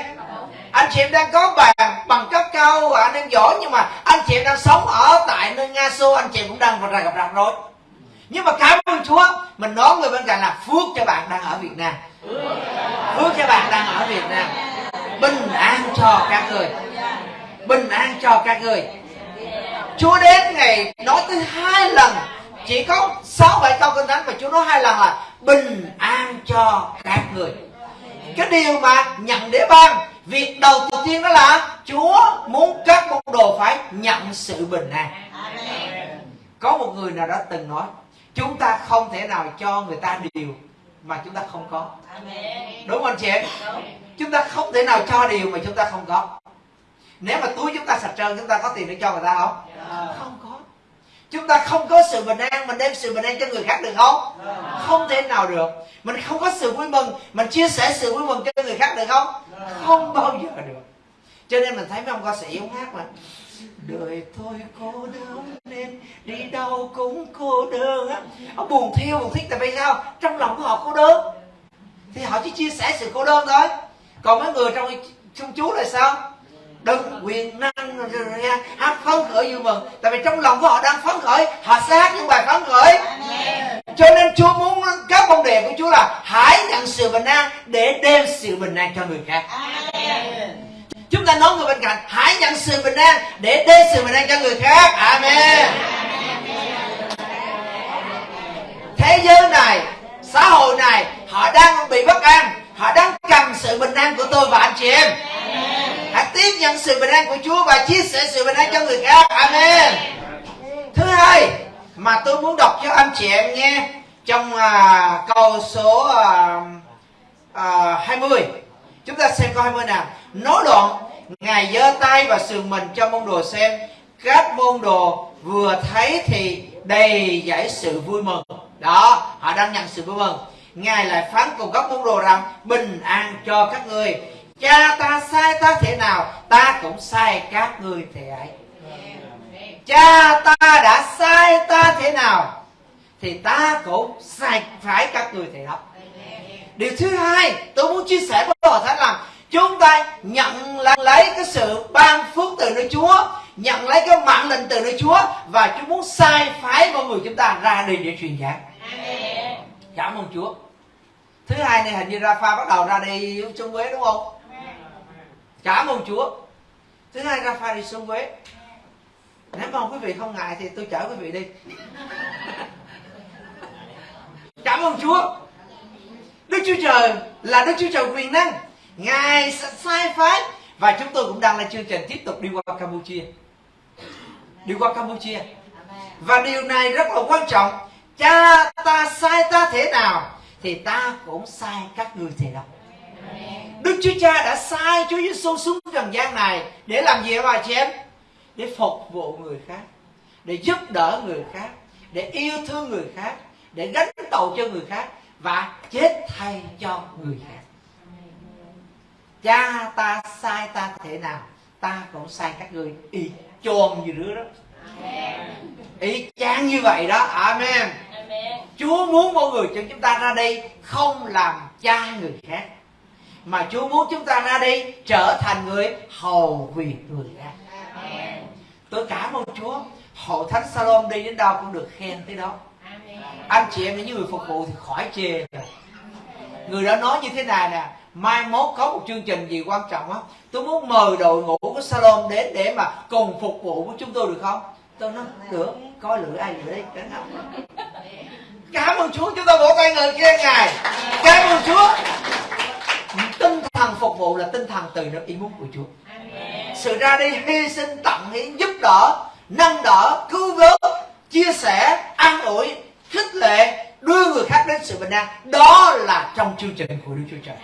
Anh chị em đang có bằng bằng cấp cao và anh đang giỏi, nhưng mà anh chị em đang sống ở tại nơi Nga Xô, anh chị em cũng đang gặp rạc rồi nhưng mà cảm ơn Chúa, mình nói người bên cạnh là phước cho bạn đang ở Việt Nam. Phước cho bạn đang ở Việt Nam. Bình an cho các người. Bình an cho các người. Chúa đến ngày nói tới hai lần. Chỉ có sáu bảy câu kinh thánh mà Chúa nói hai lần là bình an cho các người. Cái điều mà nhận để ban, việc đầu tiên đó là Chúa muốn các môn đồ phải nhận sự bình an. Có một người nào đã từng nói chúng ta không thể nào cho người ta điều mà chúng ta không có. Đúng không anh chị em? Chúng ta không thể nào cho điều mà chúng ta không có. Nếu mà túi chúng ta sạch trơn chúng ta có tiền để cho người ta không? Không có. Chúng ta không có sự bình an mình đem sự bình an cho người khác được không? Không thể nào được. Mình không có sự vui mừng mình chia sẻ sự vui mừng cho người khác được không? Không bao giờ được. Cho nên mình thấy mấy ông ca sĩ ông hát mà đời tôi cô đơn nên đi đâu cũng cô đơn á. Ông buồn thiêu buồn thiết tại vì sao? Trong lòng của họ cô đơn. Thì họ chỉ chia sẻ sự cô đơn thôi. Còn mấy người trong trong chú là sao? Đừng quyền năng hát phấn khởi vui mừng. Tại vì trong lòng của họ đang phấn khởi họ sẽ hát những bài phấn khởi. Cho nên chúa muốn các môn đề của chúa là hãy nhận sự bình an để đem sự bình an cho người khác chúng ta nói người bên cạnh hãy nhận sự bình an để đê sự bình an cho người khác. Amen. Thế giới này xã hội này họ đang bị bất an họ đang cần sự bình an của tôi và anh chị em. Hãy tiếp nhận sự bình an của Chúa và chia sẻ sự bình an cho người khác. Amen. Thứ hai mà tôi muốn đọc cho anh chị em nghe trong uh, câu số uh, uh, 20 chúng ta xem câu 20 nào. Nói đoạn ngài giơ tay và sườn mình cho môn đồ xem. Các môn đồ vừa thấy thì đầy giải sự vui mừng. Đó, họ đang nhận sự vui mừng. Ngài lại phán cùng các môn đồ rằng, bình an cho các người cha ta sai ta thế nào, ta cũng sai các ngươi thế ấy. Cha ta đã sai ta thế nào, thì ta cũng sai phải các người thế đó điều thứ hai tôi muốn chia sẻ với hội thánh là chúng ta nhận lấy cái sự ban phước từ nơi Chúa nhận lấy cái mạng lệnh từ nơi Chúa và Chúa muốn sai phái mọi người chúng ta ra đi để truyền giảng. Cảm ơn Chúa. Thứ hai này hình như Rafa bắt đầu ra đi xuống Quế đúng không? Cảm ơn Chúa. Thứ hai Rafa đi xuống Quế nếu mà quý vị không ngại thì tôi chở quý vị đi. [laughs] Cảm ơn Chúa Đức Chúa Trời là Đức Chúa Trời quyền năng Ngài sẽ sai phái Và chúng tôi cũng đang lên chương trình tiếp tục đi qua Campuchia. Đi qua Campuchia. Và điều này rất là quan trọng. Cha ta sai ta thế nào Thì ta cũng sai các người thế đó Đức Chúa Cha đã sai Chúa Giêsu xuống trần gian này Để làm gì bà chị em? Để phục vụ người khác Để giúp đỡ người khác Để yêu thương người khác Để gánh tội cho người khác Và chết thay cho người khác. Cha ta sai ta thế nào Ta cũng sai các người. Y chôn như đứa đó. Y chang như vậy đó. Amen. Chúa muốn mọi người cho chúng ta ra đây Không làm cha người khác Mà Chúa muốn chúng ta ra đây Trở thành người hầu việc người khác. Tôi cảm ơn Chúa. Hội Thánh Salom đi đến đâu cũng được khen tới đó anh chị em những người phục vụ thì khỏi chê rồi Người đó nói như thế này nè, mai mốt có một chương trình gì quan trọng á, tôi muốn mời đội ngũ của salon đến để mà cùng phục vụ của chúng tôi được không? Tôi nói, được coi lựa ai lựa đi cảm ơn chúa, chúng ta vỗ tay người khen ngài. Cảm ơn chúa. Tinh thần phục vụ là tinh thần từ nơi ý muốn của chúa. Sự ra đi hy sinh tặng hiến giúp đỡ, nâng đỡ, cứu vớt, chia sẻ, an ủi khích lệ đưa người khác đến sự bình an đó là trong chương trình của đức chúa trời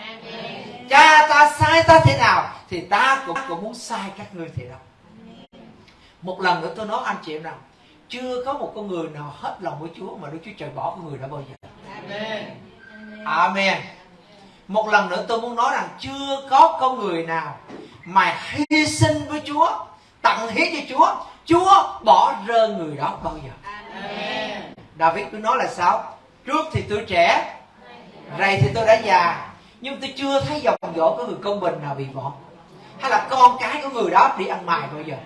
cha ta sai ta thế nào thì ta cũng cũng muốn sai các ngươi thế đó một lần nữa tôi nói anh chị em rằng chưa có một con người nào hết lòng với Chúa mà Đức Chúa Trời bỏ con người đó bao giờ. Amen. Amen. Một lần nữa tôi muốn nói rằng chưa có con người nào mà hy sinh với Chúa, tặng hiến cho Chúa, Chúa bỏ rơi người đó bao giờ. Amen. David cứ nói là sao? Trước thì tôi trẻ, rày thì tôi đã già, nhưng tôi chưa thấy dòng dỗ có người công bình nào bị bỏ. Hay là con cái của người đó đi ăn mài bao giờ?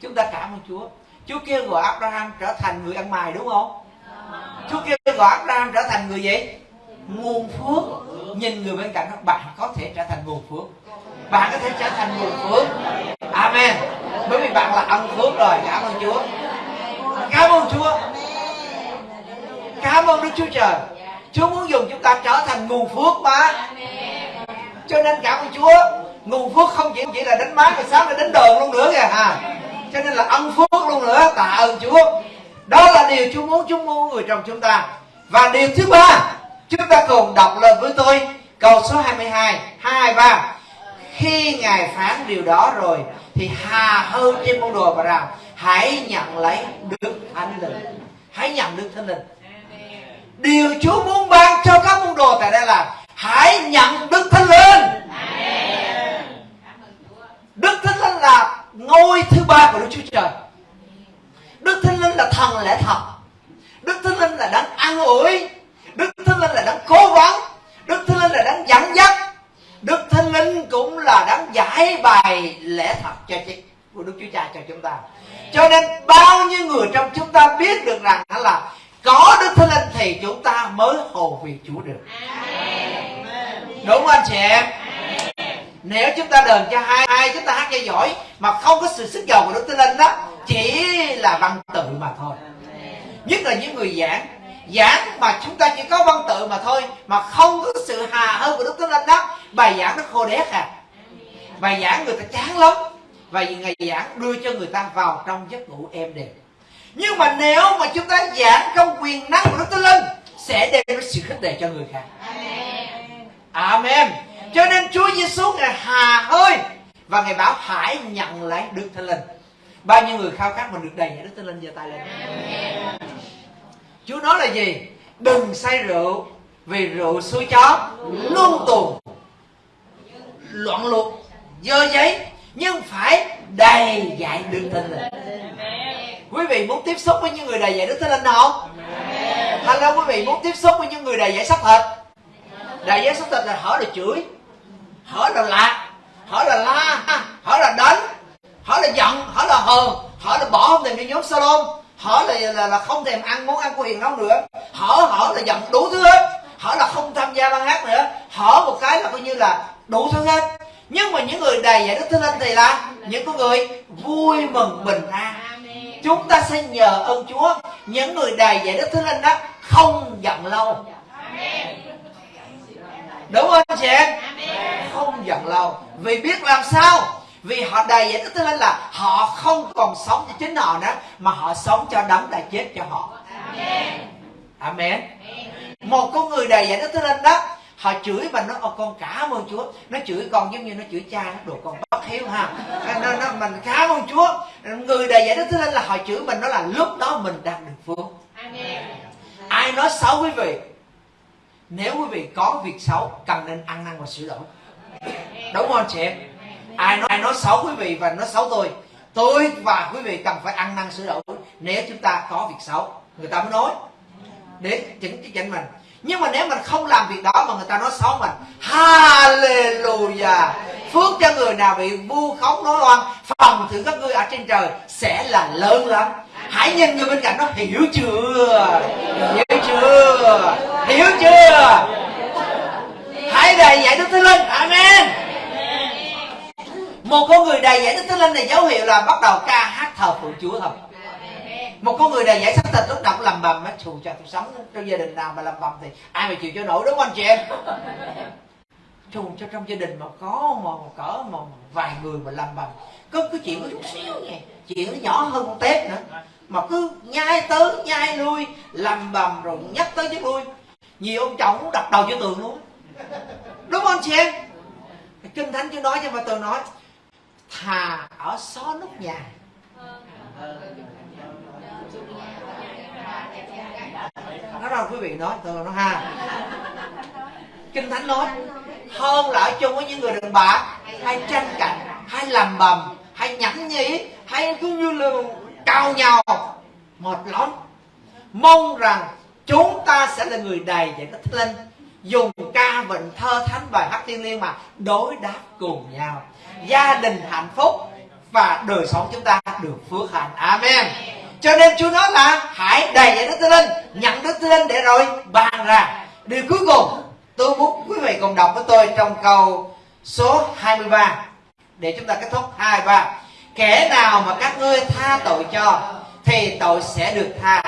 Chúng ta cảm ơn chúa. Chúa kêu gọi abraham trở thành người ăn mài đúng không? Chúa kêu gọi abraham trở thành người gì? Nguồn phước. Nhìn người bên cạnh các bạn có thể trở thành nguồn phước. Bạn có thể trở thành nguồn phước. Amen. Bởi vì bạn là ân phước rồi. Cảm ơn chúa. Cảm ơn chúa cảm ơn đức chúa trời. Chúa muốn dùng chúng ta trở thành nguồn phước mà cho nên cảm ơn chúa nguồn phước không chỉ chỉ là đánh máy mà sáng là đánh đờn luôn nữa kìa. À cho nên là ân phước luôn nữa tạ ơn chúa. Đó là điều chúa muốn chúa muốn người trong chúng ta. Và điều thứ ba chúng ta cùng đọc lên với tôi câu số 22 23 khi ngài phán điều đó rồi thì hà hơn trên môn đồ và rằng hãy nhận lấy đức thánh linh. Hãy nhận đức thánh linh điều chúa muốn ban cho các môn đồ tại đây là hãy nhận đức thánh linh. Đức thánh linh là ngôi thứ ba của đức chúa trời. Đức thánh linh là thần lẽ thật. Đức thánh linh là đấng ăn ủi. Đức thánh linh là đấng cố vấn. Đức thánh linh là đấng dẫn dắt. Đức thánh linh cũng là đấng giải bài lẽ thật cho chị của đức chúa cha cho chúng ta. Cho nên bao nhiêu người trong chúng ta biết được rằng là có đức thánh linh thì chúng ta mới hầu việc chúa được. Đúng không anh chị em? Nếu chúng ta đờn cho hai hai chúng ta hát cho giỏi mà không có sự sức giàu của đức thánh linh đó chỉ là văn tự mà thôi. Nhất là những người giảng. Giảng mà chúng ta chỉ có văn tự mà thôi mà không có sự hà hơn của đức thánh linh đó bài giảng nó khô đét à. Bài giảng người ta chán lắm. Và ngày giảng đưa cho người ta vào trong giấc ngủ êm đềm nhưng mà nếu mà chúng ta giảng trong quyền năng của đức thánh linh sẽ đem đến sự khích lệ cho người khác. Amen. Cho nên chúa giêsu ngài hà hơi và ngài bảo hãy nhận lấy đức thánh linh. Bao nhiêu người khao khát mà được đầy đức thánh linh giơ tay lên. Chúa nói là gì? Đừng say rượu vì rượu xui chó luôn tuồng loạn luộc dơ giấy nhưng phải đầy dạy đức thánh linh quý vị muốn tiếp xúc với những người đầy dạy đức thánh linh không? Là quý vị muốn tiếp xúc với những người đầy dạy xác thịt. Đầy dạy xác thịt là hỏi là chửi hỏi là lạc hỏi là la hỏi là đánh hỏi là giận hỏi là hờn hỏi là bỏ không thèm đi nhóm salon hỏi là, là là không thèm ăn món ăn của hiền nấu nữa hỏi hỏi là giận đủ thứ hết hỏi là không tham gia ban hát nữa hỏi một cái là coi như là đủ thứ hết. Nhưng mà những người đầy dạy đức thánh linh thì là những con người vui mừng bình an chúng ta sẽ nhờ ơn chúa. Những người đầy dạy đức thánh linh đó không giận lâu. Đúng không anh chị em? Không giận lâu. Vì biết làm sao? Vì họ đầy dạy đức thánh linh là họ không còn sống cho chính họ nữa, mà họ sống cho đấng đã chết cho họ. Amen. Một con người đầy dạy đức thánh linh đó họ chửi mà nó con cảm ơn chúa. Nó chửi con giống như nó chửi cha nó đồ con bất hiếu ha. Nó, nó mình cảm ơn chúa. Người đầy dạy đức thánh linh là họ chửi mình đó là lúc đó mình đang được phước ai nói xấu quý vị? Nếu quý vị có việc xấu cần nên ăn năn và sửa đổi. Đúng không chị ai nói ai nói xấu quý vị và nói xấu tôi tôi và quý vị cần phải ăn năn sửa đổi. Nếu chúng ta có việc xấu người ta mới nói. Để chỉnh cái chỉnh mình nhưng mà nếu mình không làm việc đó mà người ta nói xấu mình, hallelujah. Phước cho người nào bị vu khống nói oan phòng thử các ngươi ở trên trời sẽ là lớn lắm. Hãy nhìn người bên cạnh nó hiểu chưa? Hiểu chưa? Hiểu chưa? Hãy đầy dạy đức thánh linh. Amen. Một con người đầy dạy đức thánh linh này dấu hiệu là bắt đầu ca hát thờ phượng chúa thôi một con người đầy dạy xác thịt lúc nào cũng làm bầm á thù cho tôi sống trong gia đình nào mà làm bầm thì ai mà chịu cho nổi đúng không anh chị em? [laughs] Thù cho trong gia đình mà có mà cỡ mà vài người mà làm bầm có cái chuyện có chút xíu nha. Chuyện nó nhỏ hơn con tép nữa mà cứ nhai tới nhai lui làm bầm rồi nhắc tới nhắc lui. Nhiều ông chồng cũng đập đầu cho tường luôn. Đúng không anh chị em? Kinh thánh chưa nói cho mà tôi nói thà ở xó nút nhà nó đâu quý vị nói, tôi nói ha. Kinh thánh nói hơn là ở chung với những người đàn bà, hay tranh cạnh hay làm bầm, hay nhẫn nhí hay cứ như là cao nhau mệt lắm. Mong rằng chúng ta sẽ là người đầy dạy đức thánh linh, dùng ca vịnh thơ thánh bài hát thiên liêng mà đối đáp cùng nhau. Gia đình hạnh phúc và đời sống chúng ta được phước hạnh. Amen cho nên Chúa nói là, hãy đầy dạy Đức Thánh Linh, nhận Đức Thánh Linh để rồi bàn ra. Điều cuối cùng tôi muốn quý vị cùng đọc với tôi trong câu số 23 để chúng ta kết thúc. 23 kẻ nào mà các ngươi tha tội cho, thì tội sẽ được tha.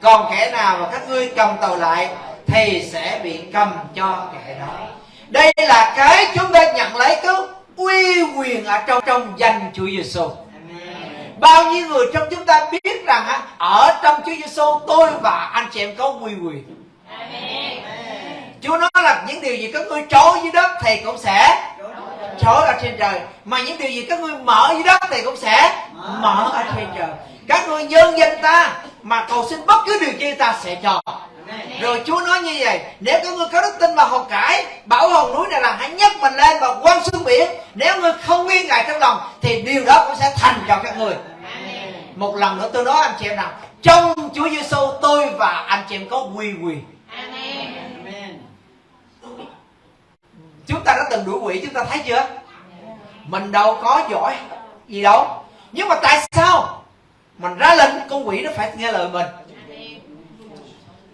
Còn kẻ nào mà các ngươi cầm tội lại, thì sẽ bị cầm cho kẻ đó. Đây là cái chúng ta nhận lấy cái uy quyền ở trong trong danh Chúa Giêsu bao nhiêu người trong chúng ta biết rằng ở trong Chúa Giêsu tôi và anh chị em có quy quyền. Chúa nói là những điều gì các ngươi trối dưới đất thì cũng sẽ trối ở trên trời. Mà những điều gì các ngươi mở dưới đất thì cũng sẽ mở ở trên trời. Các ngươi nhân danh ta, mà cầu xin bất cứ điều chi ta sẽ cho. Rồi Chúa nói như vậy, Nếu các ngươi có đức tin và hồn cải, Bảo hồn núi này là hãy nhấc mình lên và quăng xuống biển. Nếu ngươi không nghi ngại trong lòng, Thì điều đó cũng sẽ thành cho các người. Một lần nữa tôi nói anh chị em rằng Trong Chúa Giêsu tôi và anh chị em có quy quyền Chúng ta đã từng đuổi quỷ chúng ta thấy chưa? Mình đâu có giỏi gì đâu. Nhưng mà tại sao? Mình ra lệnh con quỷ nó phải nghe lời mình.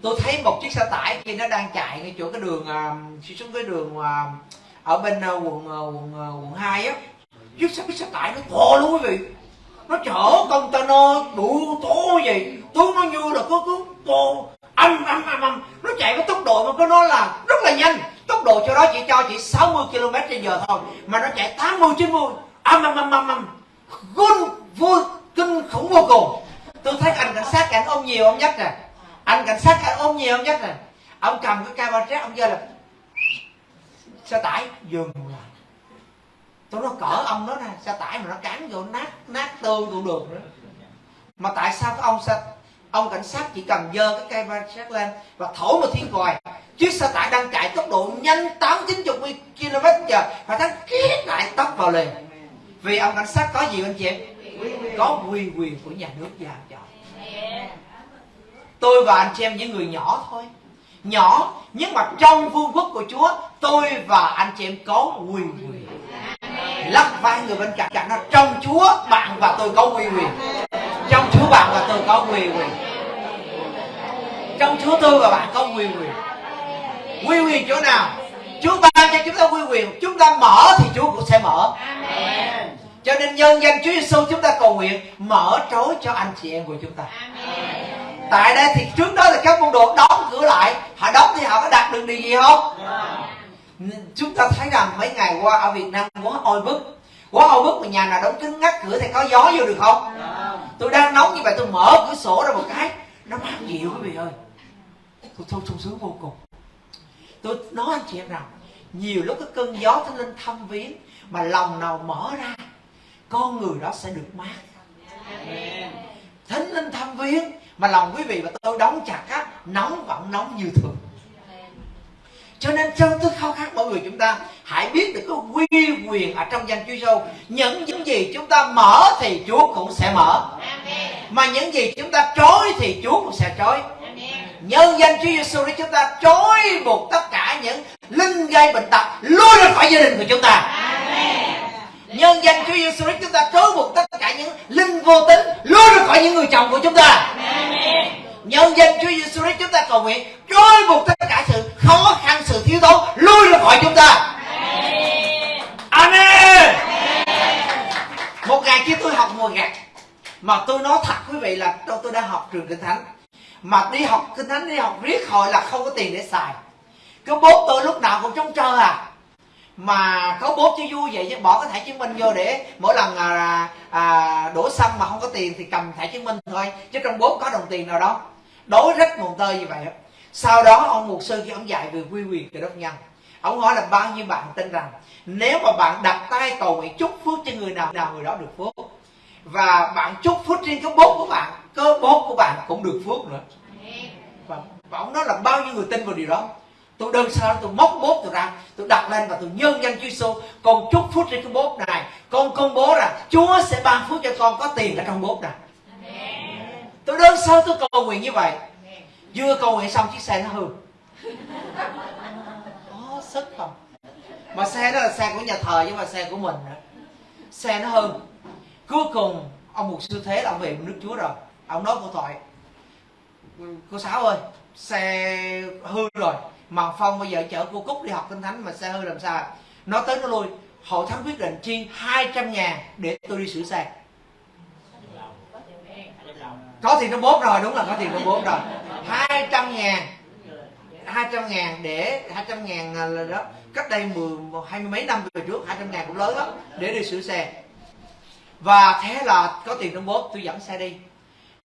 Tôi thấy một chiếc xe tải khi nó đang chạy ngay chỗ cái đường uh, xuống cái đường uh, ở bên uh, quận uh, quận uh, quận hai á chiếc xe, chiếc xe tải nó to luôn quý vị nó chở container đủ to gì tôi nó như là có cứ to. Âm âm âm âm. Nó chạy với tốc độ mà có nói là rất là nhanh. Tốc độ cho đó chỉ cho chỉ 60 km trên giờ thôi. Mà nó chạy 80 90 âm âm âm âm âm. Gôn vui kinh khủng vô cùng. Tôi thấy anh cảnh sát cảnh ôm nhiều ông nhất nè. Anh cảnh sát anh ôm nhiều ông nhất nè. Ông cầm cái camera, ông giơ là, xe tải, dừng tôi nói, cỡ ông đó nè xe tải mà nó cán vô, nát nát tương tụ đường nữa? Mà tại sao cái ông xe ông cảnh sát chỉ cần dơ cái cây ba sát lên và thổi một thiên còi chiếc xe tải đang chạy tốc độ nhanh tám chín chục km giờ và thắng kiết lại tấp vào liền. Vì ông cảnh sát có gì anh chị em? Có quy quyền của nhà nước giao cho. Tôi và anh chị em những người nhỏ thôi. Nhỏ, nhưng mà trong vương quốc của chúa, tôi và anh chị em có quyền quyền lắc vai người bên cạnh. Nó trong chúa bạn và tôi có quyền quyền. Trong chúa bạn và tôi có quyền quyền. Trong chúa tôi và bạn có quyền quyền. Quy quyền chỗ nào? Chúa ban cho chúng ta quy quyền. Chúng ta mở thì chúa cũng sẽ mở. Cho nên nhân danh chúa giêsu chúng ta cầu nguyện mở trối cho anh chị em của chúng ta. Tại đây thì trước đó là các môn đồ đóng cửa lại. Họ đóng thì họ có đạt được điều gì không chúng ta thấy rằng mấy ngày qua ở việt nam quá oi bức. Quá oi bức mà nhà nào đóng kín ngắt cửa thì có gió vô được không? Tôi đang nóng như vậy tôi mở cửa sổ ra một cái nó mát dịu quý vị ơi. Tôi thôi sung sướng vô cùng. Tôi nói anh chị em rằng nhiều lúc cái cơn gió nó lên thăm viếng mà lòng nào mở ra con người đó sẽ được mát. Thánh linh thăm viếng mà lòng quý vị và tôi đóng chặt á nóng vẫn nóng như thường cho nên trong tôi khao khát mọi người chúng ta hãy biết được cái quy quyền ở trong danh Chúa Giêsu những những gì chúng ta mở thì Chúa cũng sẽ mở. Mà những gì chúng ta trói thì Chúa cũng sẽ trói. Nhân danh Chúa Giêsu để chúng ta trói buộc tất cả những linh gây bệnh tật lui ra khỏi gia đình của chúng ta. Nhân danh Chúa Giêsu Christ chúng ta trói buộc tất cả những linh vô tính lui ra khỏi những người chồng của chúng ta nhân danh Chúa Giêsu Christ chúng ta cầu nguyện. Trói buộc tất cả sự khó khăn sự thiếu thốn lui ra khỏi chúng ta. Amen. Một ngày kia tôi học mùa gặt mà tôi nói thật quý vị là tôi, tôi đang học trường kinh thánh. Mà đi học kinh thánh đi học riết hồi là không có tiền để xài. Cái bố tôi lúc nào cũng trống trơ à mà có bốt cho vui vậy chứ bỏ cái thẻ chứng minh vô để mỗi lần à, à, đổ xăng mà không có tiền thì cầm thẻ chứng minh thôi. Chứ trong bốt có đồng tiền nào đâu. Đối rất nguồn tơi như vậy sau đó ông mục sư khi ông dạy về quy quyền từ đốc nhân ông hỏi là bao nhiêu bạn tin rằng nếu mà bạn đặt tay cầu nguyện chúc phước cho người nào nào người đó được phước. Và bạn chúc phước trên cái bốt của bạn cái bốt của bạn cũng được phước nữa. Và, và ông nói là bao nhiêu người tin vào điều đó tôi đơn sơ tôi móc bốt tôi ra. Tôi đặt lên và tôi nhân danh Chúa Giêsu con chúc phước trên cái bốt này. Con công bố rằng Chúa sẽ ban phước cho con có tiền ở trong bốt này. Tôi đơn sơ tôi cầu nguyện như vậy. Vừa cầu nguyện xong chiếc xe nó hư. [laughs] Có sức không? Mà xe đó là xe của nhà thờ chứ mà xe của mình nữa. Xe nó hư. Cuối cùng ông mục sư thế là ông về nước chúa rồi. Ông nói cô thoại. Cô sáu ơi xe hư rồi mà phong bây giờ chở cô cúc đi học kinh thánh mà xe hư làm sao? Nó tới nó lui. Hội thánh quyết định chi 200 ngàn để tôi đi sửa xe. Có tiền trong bốt rồi, đúng là có tiền trong bốt rồi. 200 ngàn 200 ngàn để 200 ngàn là đó. Cách đây mười hai mươi mấy năm về trước 200 ngàn cũng lớn lắm để đi sửa xe. Và thế là có tiền trong bốt, tôi dẫn xe đi.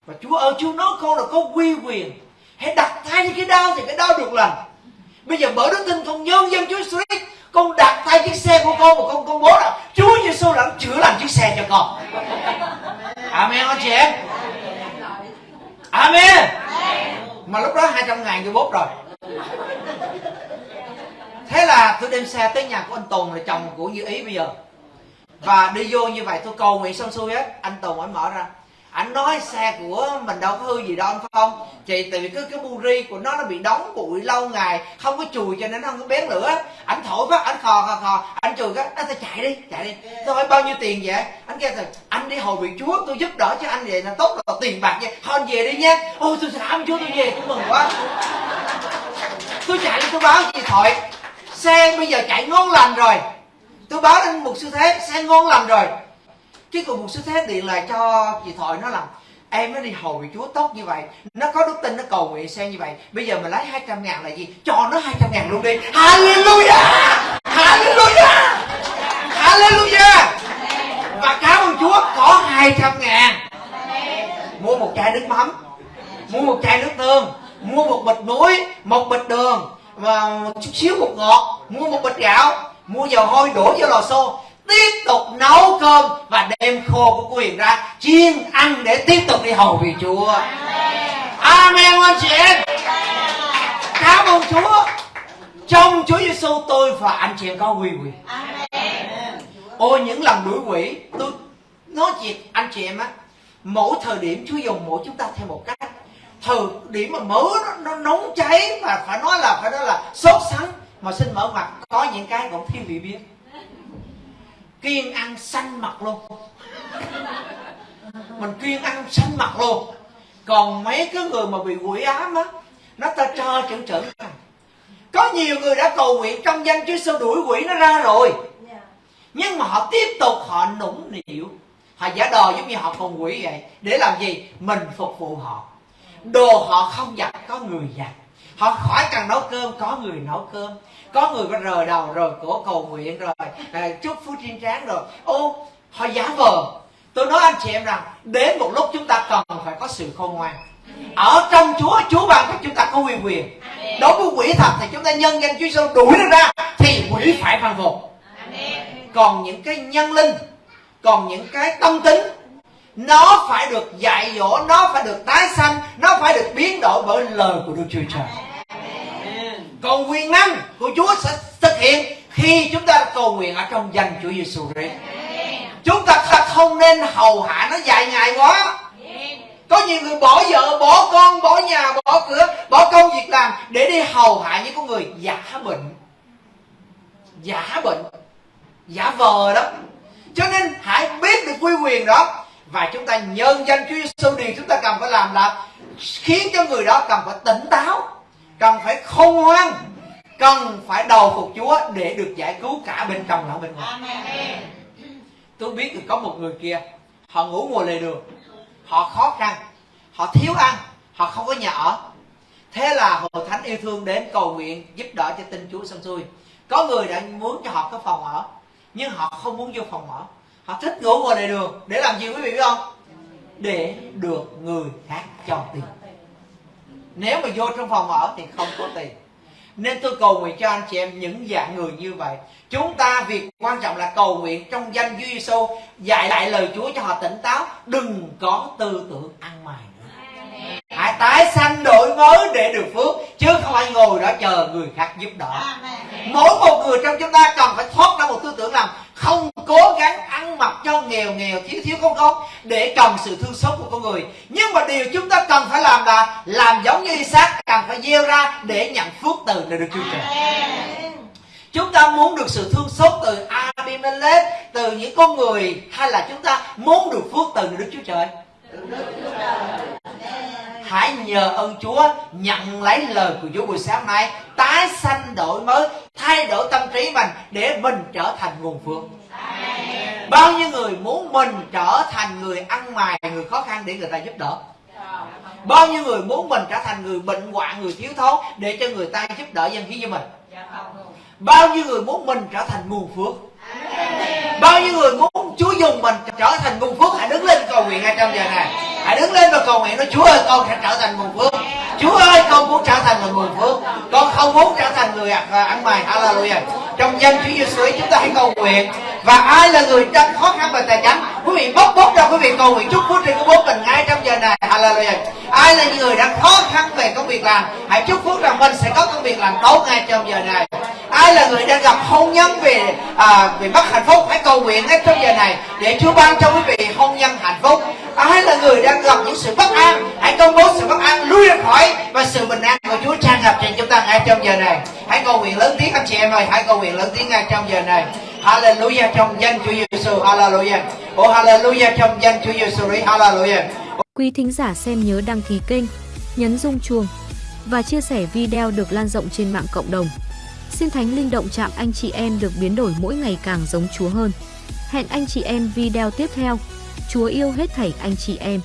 Và chúa ơi, chúa nói con là có quy quyền. Hãy đặt tay cái đau thì cái đau được lành bây giờ mở đức tin con nhân dân chúa Christ. Con đặt tay chiếc xe của con và con công bố là, chúa giêsu đã chữa lành chiếc xe cho con. Amen anh chị em? Amen. Mà lúc đó 200 ngàn tôi bốt rồi. Thế là tôi đem xe tới nhà của anh Tùng là chồng của Như Ý bây giờ. Và đi vô như vậy tôi cầu nguyện xong xuôi hết anh Tùng anh mở ra anh nói xe của mình đâu có hư gì đâu, anh không? Chị tại vì cái cái buri của nó nó bị đóng bụi lâu ngày, không có chùi cho nên nó không có bén lửa. Anh thổi phát, anh khò khò khò. Anh chùi cái anh sẽ chạy đi chạy đi. Tôi hỏi, bao nhiêu tiền vậy? Anh kêu rồi anh đi hồi vị chúa, tôi giúp đỡ cho anh vậy là tốt là tiền bạc vậy. Thôi, anh về đi nha. Ôi, tôi cảm chúa tôi về, tôi mừng quá. Tôi chạy đi tôi báo chị thoại, xe bây giờ chạy ngon lành rồi. Tôi báo lên một sư thế, xe ngon lành rồi chứ còn một sứ thế điện lại cho chị thoại nó là em nó đi hầu vị chúa tốt như vậy, nó có đức tin, nó cầu nguyện xe như vậy, bây giờ mình lấy 200 ngàn là gì? Cho nó 200 ngàn luôn đi. Hallelujah! Hallelujah! Hallelujah! Và cảm ơn chúa có 200 ngàn. Mua một chai nước mắm, mua một chai nước tương, mua một bịch muối, một bịch đường, và chút xíu bột ngọt, mua một bịch gạo, mua dầu hôi đổ vô lò xô tiếp tục nấu cơm và đem khô của quyền ra chiên ăn để tiếp tục đi hầu vì chúa. Amen anh chị em. Cảm ơn chúa. Trong chúa giêsu tôi và anh chị em có quy quyền. Ôi những lần đuổi quỷ tôi nói chuyện anh chị em á mỗi thời điểm chúa dùng mỗi chúng ta theo một cách. Thời điểm mà mở nó, nó nóng cháy và phải nói là phải nói là sốt sắng mà xin mở mặt có những cái cũng thiếu vị biết kiêng ăn xanh mặt luôn. Mình kiêng ăn xanh mặt luôn. Còn mấy cái người mà bị quỷ ám á, nó ta trơ chữ chữ. Có nhiều người đã cầu nguyện trong danh Chúa Giêsu đuổi quỷ nó ra rồi. Nhưng mà họ tiếp tục họ nũng nịu. Họ giả đò giống như họ còn quỷ vậy. Để làm gì? Mình phục vụ họ. Đồ họ không giặt có người giặt họ khỏi cần nấu cơm, có người nấu cơm có người có rờ đầu rồi cổ cầu nguyện rồi à, chúc phú thiên tráng rồi. Ô họ giả vờ. Tôi nói anh chị em rằng đến một lúc chúng ta cần phải có sự khôn ngoan. Ở trong Chúa Chúa ban cho chúng ta có quyền quyền. Đối với quỷ thật thì chúng ta nhân danh Chúa Giêsu đuổi nó ra thì quỷ phải phan phục. Còn những cái nhân linh còn những cái tâm tính nó phải được dạy dỗ nó phải được tái sanh nó phải được biến đổi bởi lời của Đức Chúa Trời còn quyền năng của Chúa sẽ thực hiện khi chúng ta cầu nguyện ở trong danh Chúa Giêsu Christ. Chúng ta không nên hầu hạ nó dài ngày quá. Có nhiều người bỏ vợ, bỏ con, bỏ nhà, bỏ cửa, bỏ công việc làm để đi hầu hạ những con người giả bệnh. Giả bệnh. Giả vờ đó. Cho nên hãy biết được quy quyền đó và chúng ta nhân danh Chúa Giêsu điều chúng ta cần phải làm là khiến cho người đó cần phải tỉnh táo cần phải khôn ngoan cần phải đầu phục Chúa để được giải cứu cả bên trong lẫn bên ngoài. Tôi biết được có một người kia họ ngủ ngồi lề đường họ khó khăn họ thiếu ăn họ không có nhà ở. Thế là hội thánh yêu thương đến cầu nguyện giúp đỡ cho tin Chúa xong xuôi. Có người đã muốn cho họ có phòng ở nhưng họ không muốn vô phòng ở. Họ thích ngủ ngồi lề đường để làm gì quý vị biết không? Để được người khác cho tiền nếu mà vô trong phòng ở thì không có tiền. Nên tôi cầu nguyện cho anh chị em những dạng người như vậy. Chúng ta việc quan trọng là cầu nguyện trong danh Chúa Giêsu dạy lại lời Chúa cho họ tỉnh táo, đừng có tư tưởng ăn mày hãy tái sanh đổi mới để được phước chứ không phải ngồi đó chờ người khác giúp đỡ. Mỗi một người trong chúng ta cần phải thoát ra một tư tưởng rằng không cố gắng ăn mặc cho nghèo nghèo thiếu thiếu không không để cần sự thương xót của con người. Nhưng mà điều chúng ta cần phải làm là làm giống như Isaac cần phải gieo ra để nhận phước từ từ được Chúa Trời. Chúng ta muốn được sự thương xót từ Abimelech từ những con người hay là chúng ta muốn được phước từ Đức Chúa Trời hãy nhờ ơn Chúa nhận lấy lời của Chúa buổi sáng nay tái sanh đổi mới, thay đổi tâm trí mình để mình trở thành nguồn phước. Bao nhiêu người muốn mình trở thành người ăn mài người khó khăn để người ta giúp đỡ? Bao nhiêu người muốn mình trở thành người bệnh hoạn, người thiếu thốn để cho người ta giúp đỡ dân khí cho mình? Bao nhiêu người muốn mình trở thành nguồn phước? Bao nhiêu người muốn Chúa dùng mình trở thành nguồn phước hãy đứng lên cầu nguyện ngay trong giờ này hãy đứng lên và cầu nguyện nói Chúa ơi con sẽ trở thành nguồn phước. Chúa ơi con muốn trở thành người nguồn phước. Con không muốn trở thành người à, à, ăn, mày. Hallelujah. Trong danh Chúa Giêsu chúng ta hãy cầu nguyện. Và ai là người đang khó khăn về tài chính quý vị bốc bốc ra quý vị cầu nguyện chúc phước trên của bố mình ngay trong giờ này. Hallelujah. Ai là những người đang khó khăn về công việc làm? Hãy chúc phước rằng mình sẽ có công việc làm tốt ngay trong giờ này. Ai là người đang gặp hôn nhân về à, về mất hạnh phúc? Hãy cầu nguyện ngay trong giờ này để Chúa ban cho quý vị hôn nhân hạnh phúc. Ai là người đang gặp những sự bất an hãy công bố sự bất an lui ra khỏi và sự bình an của Chúa tràn ngập trên chúng ta ngay trong giờ này hãy cầu nguyện lớn tiếng anh chị em ơi hãy cầu nguyện lớn tiếng ngay trong giờ này Hallelujah trong danh Chúa Giêsu Hallelujah Oh Hallelujah trong danh Chúa Giêsu Hallelujah Quý thính giả xem nhớ đăng ký kênh, nhấn rung chuông và chia sẻ video được lan rộng trên mạng cộng đồng. Xin Thánh Linh động chạm anh chị em được biến đổi mỗi ngày càng giống Chúa hơn. Hẹn anh chị em video tiếp theo. Chúa yêu hết thảy anh chị em.